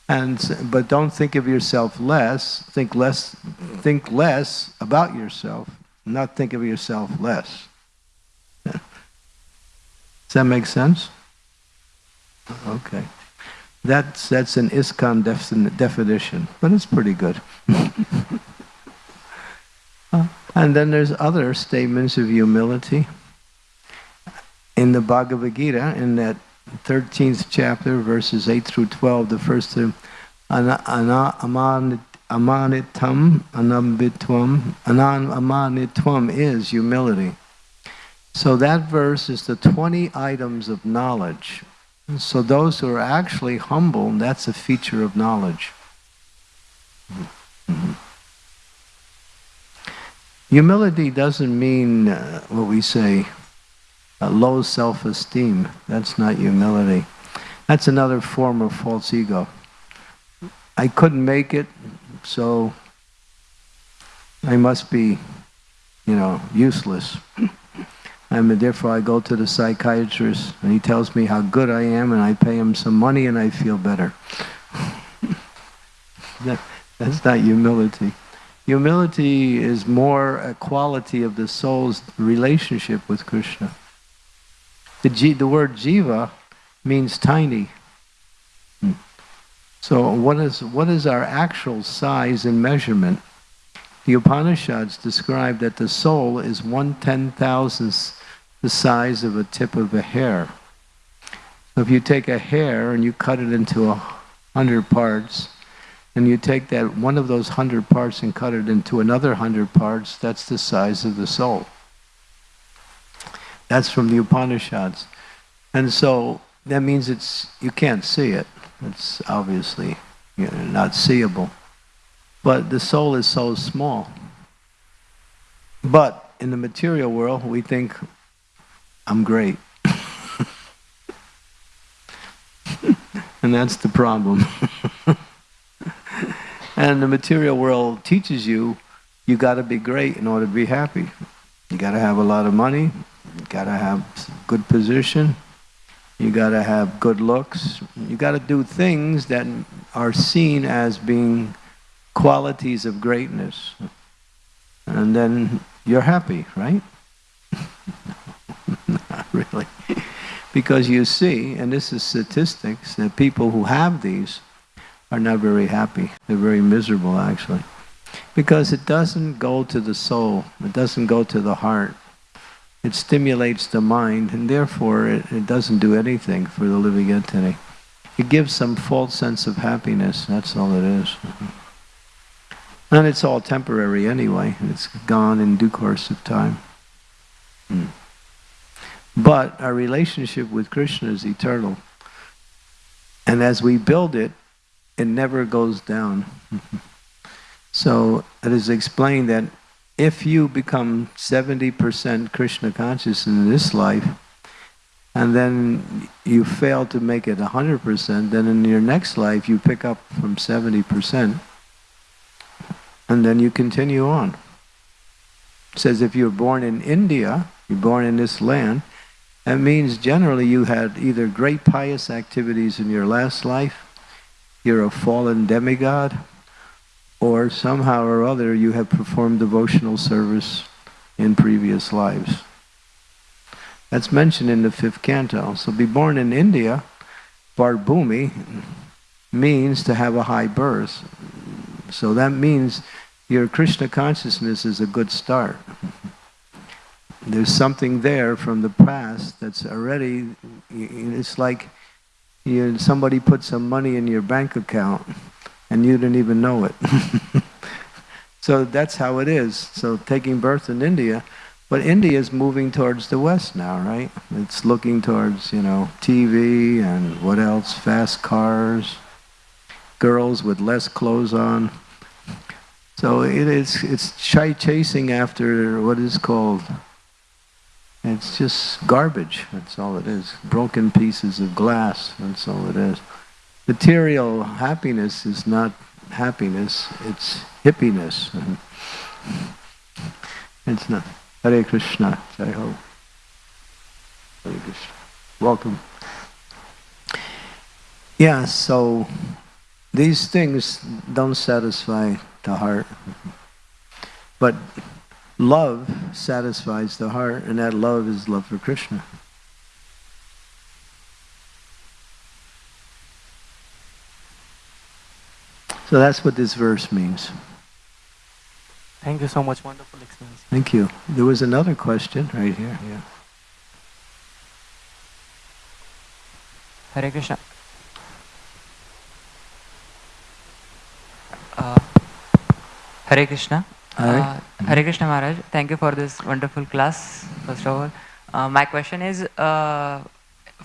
and but don't think of yourself less. Think less. Think less about yourself. Not think of yourself less. Does that make sense? Okay. That's that's an ISKCON definition, but it's pretty good. and then there's other statements of humility. In the Bhagavad Gita, in that 13th chapter, verses 8 through 12, the first two, ana, ana, amanitam, anambitvam, anan is humility. So that verse is the 20 items of knowledge. So those who are actually humble, that's a feature of knowledge. Mm-hmm. Humility doesn't mean uh, what we say, uh, low self-esteem. That's not humility. That's another form of false ego. I couldn't make it, so I must be, you know, useless. and therefore I go to the psychiatrist and he tells me how good I am and I pay him some money and I feel better. that, that's not humility. Humility is more a quality of the soul's relationship with Krishna. The, the word jiva means tiny. Hmm. So what is, what is our actual size and measurement? The Upanishads describe that the soul is one ten thousandth the size of a tip of a hair. So if you take a hair and you cut it into a hundred parts, and you take that one of those hundred parts and cut it into another hundred parts, that's the size of the soul. That's from the Upanishads. And so that means it's you can't see it. It's obviously you know, not seeable. But the soul is so small. But in the material world, we think, I'm great. and that's the problem. and the material world teaches you, you got to be great in order to be happy. You got to have a lot of money, you got to have good position, you got to have good looks, you got to do things that are seen as being qualities of greatness. And then you're happy, right? Not really. Because you see, and this is statistics, that people who have these are not very happy. They're very miserable, actually. Because it doesn't go to the soul, it doesn't go to the heart. It stimulates the mind, and therefore it, it doesn't do anything for the living entity. It gives some false sense of happiness, that's all it is. And it's all temporary anyway. It's gone in due course of time. Hmm. But our relationship with Krishna is eternal. And as we build it, it never goes down. so it is explained that if you become 70% Krishna conscious in this life, and then you fail to make it 100%, then in your next life you pick up from 70%, and then you continue on. It says if you're born in India, you're born in this land, that means generally you had either great pious activities in your last life, you're a fallen demigod, or somehow or other you have performed devotional service in previous lives. That's mentioned in the fifth canto. So be born in India, Bharat Bhumi, means to have a high birth. So that means your Krishna consciousness is a good start. There's something there from the past that's already, it's like you, somebody put some money in your bank account and you didn't even know it. so that's how it is. So taking birth in India, but India is moving towards the West now, right? It's looking towards, you know, TV and what else? Fast cars, girls with less clothes on. So it is, it's shy chasing after what is called, it's just garbage, that's all it is. Broken pieces of glass, that's all it is. Material happiness is not happiness, it's hippiness. It's not. Hare Krishna, Jai Ho. Hare Krishna. Welcome. Yeah, so these things don't satisfy the heart. But love satisfies the heart, and that love is love for Krishna. So that's what this verse means. Thank you so much. Wonderful experience. Thank you. There was another question right here. Yeah. Hare Krishna. Uh, Hare Krishna. Hare. Uh, Hare Krishna Maharaj. Thank you for this wonderful class, first of all. Uh, my question is, uh,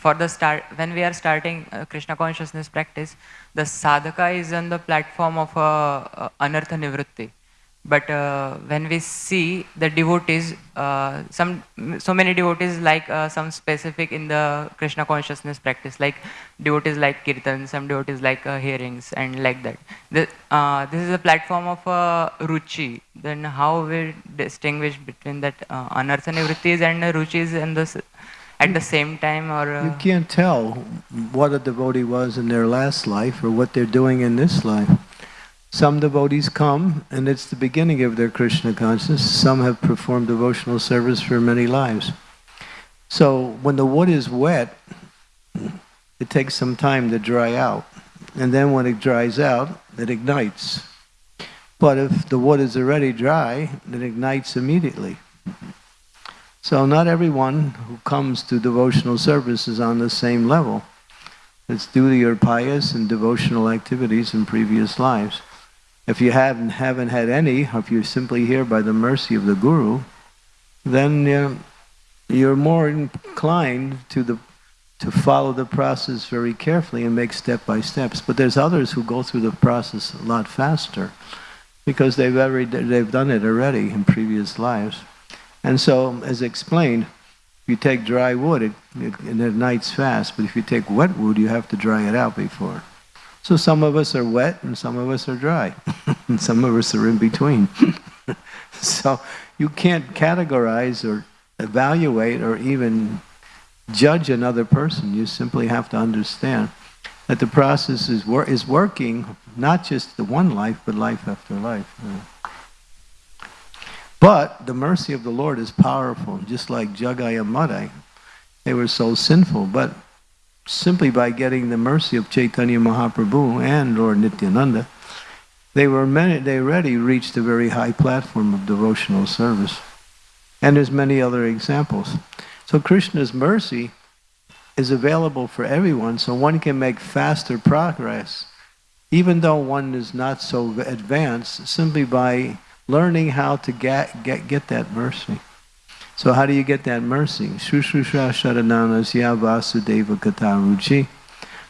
for the start, when we are starting uh, Krishna consciousness practice, the sadhaka is on the platform of uh, anartha nivritti. But uh, when we see the devotees, uh, some so many devotees like uh, some specific in the Krishna consciousness practice, like devotees like kirtan, some devotees like uh, hearings, and like that. The, uh, this is a platform of uh, ruchi. Then how we distinguish between that uh, anartha nivrittis and ruchis and the at the same time, or You can't tell what a devotee was in their last life or what they're doing in this life. Some devotees come and it's the beginning of their Krishna consciousness. Some have performed devotional service for many lives. So when the wood is wet, it takes some time to dry out. And then when it dries out, it ignites. But if the wood is already dry, it ignites immediately. So not everyone who comes to devotional service is on the same level. It's due to your pious and devotional activities in previous lives. If you haven't, haven't had any, if you're simply here by the mercy of the Guru, then uh, you're more inclined to the to follow the process very carefully and make step by steps. But there's others who go through the process a lot faster because they've already, they've done it already in previous lives. And so, as explained, if you take dry wood, it, it, it ignites fast. But if you take wet wood, you have to dry it out before. So some of us are wet and some of us are dry. and some of us are in between. so you can't categorize or evaluate or even judge another person. You simply have to understand that the process is, wor is working, not just the one life, but life after life. But the mercy of the Lord is powerful, just like Jagai and Madai. They were so sinful, but simply by getting the mercy of Chaitanya Mahaprabhu and Lord Nityananda, they were many, they already reached a very high platform of devotional service. And there's many other examples. So Krishna's mercy is available for everyone, so one can make faster progress, even though one is not so advanced, simply by learning how to get, get, get that mercy. So how do you get that mercy? Shushusha Sharananasya Vasudeva Kataruchi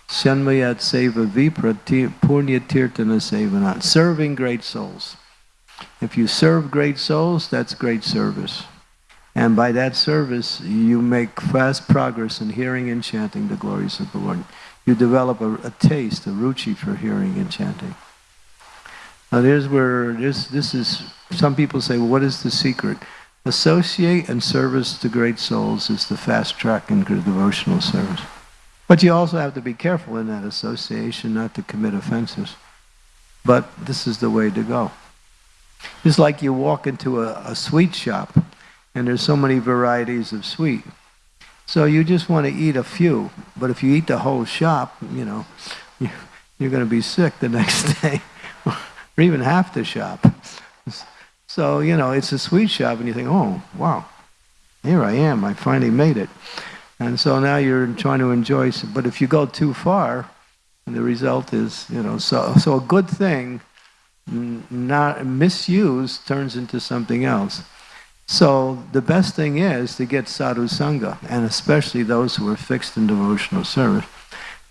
Shanmayat Seva Vipra Punya Tirtana Sevanat. Serving great souls. If you serve great souls, that's great service. And by that service, you make fast progress in hearing and chanting the glories of the Lord. You develop a, a taste, a ruchi for hearing and chanting. Now there's where, this, this is, some people say, well, what is the secret? Associate and service to great souls is the fast track in devotional service. But you also have to be careful in that association not to commit offenses. But this is the way to go. It's like you walk into a, a sweet shop and there's so many varieties of sweet. So you just want to eat a few, but if you eat the whole shop, you know, you're going to be sick the next day, or even half the shop. So, you know, it's a sweet shop, and you think, oh, wow, here I am, I finally made it. And so now you're trying to enjoy, but if you go too far, the result is, you know, so, so a good thing, not misused, turns into something else. So the best thing is to get sadhu sangha, and especially those who are fixed in devotional service,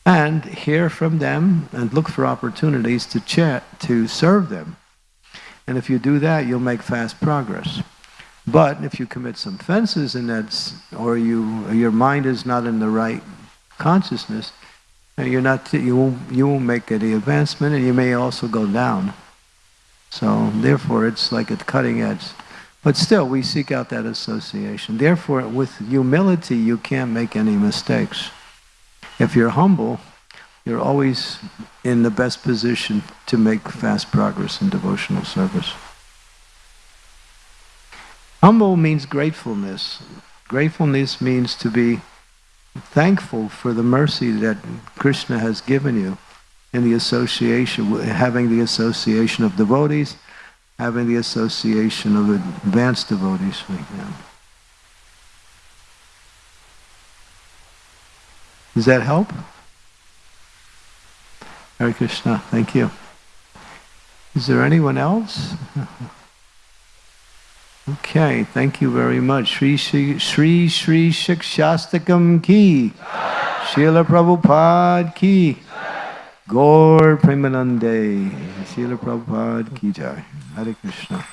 and hear from them and look for opportunities to chat, to serve them. And if you do that, you'll make fast progress. But if you commit some fences and that's, or you, your mind is not in the right consciousness, you're not, you won't, you won't make any advancement, and you may also go down. So therefore, it's like a cutting edge. But still, we seek out that association. Therefore, with humility, you can't make any mistakes. If you're humble, you're always in the best position to make fast progress in devotional service. Humble means gratefulness. Gratefulness means to be thankful for the mercy that Krishna has given you in the association, having the association of devotees, having the association of advanced devotees like them. Does that help? Hare Krishna, thank you. Is there anyone else? Okay, thank you very much. Sri Sri Sri, Shri Shikshastakam ki. Srila Prabhupada ki. Gaur Premanande. Srila Prabhupada ki jai. Hare Krishna.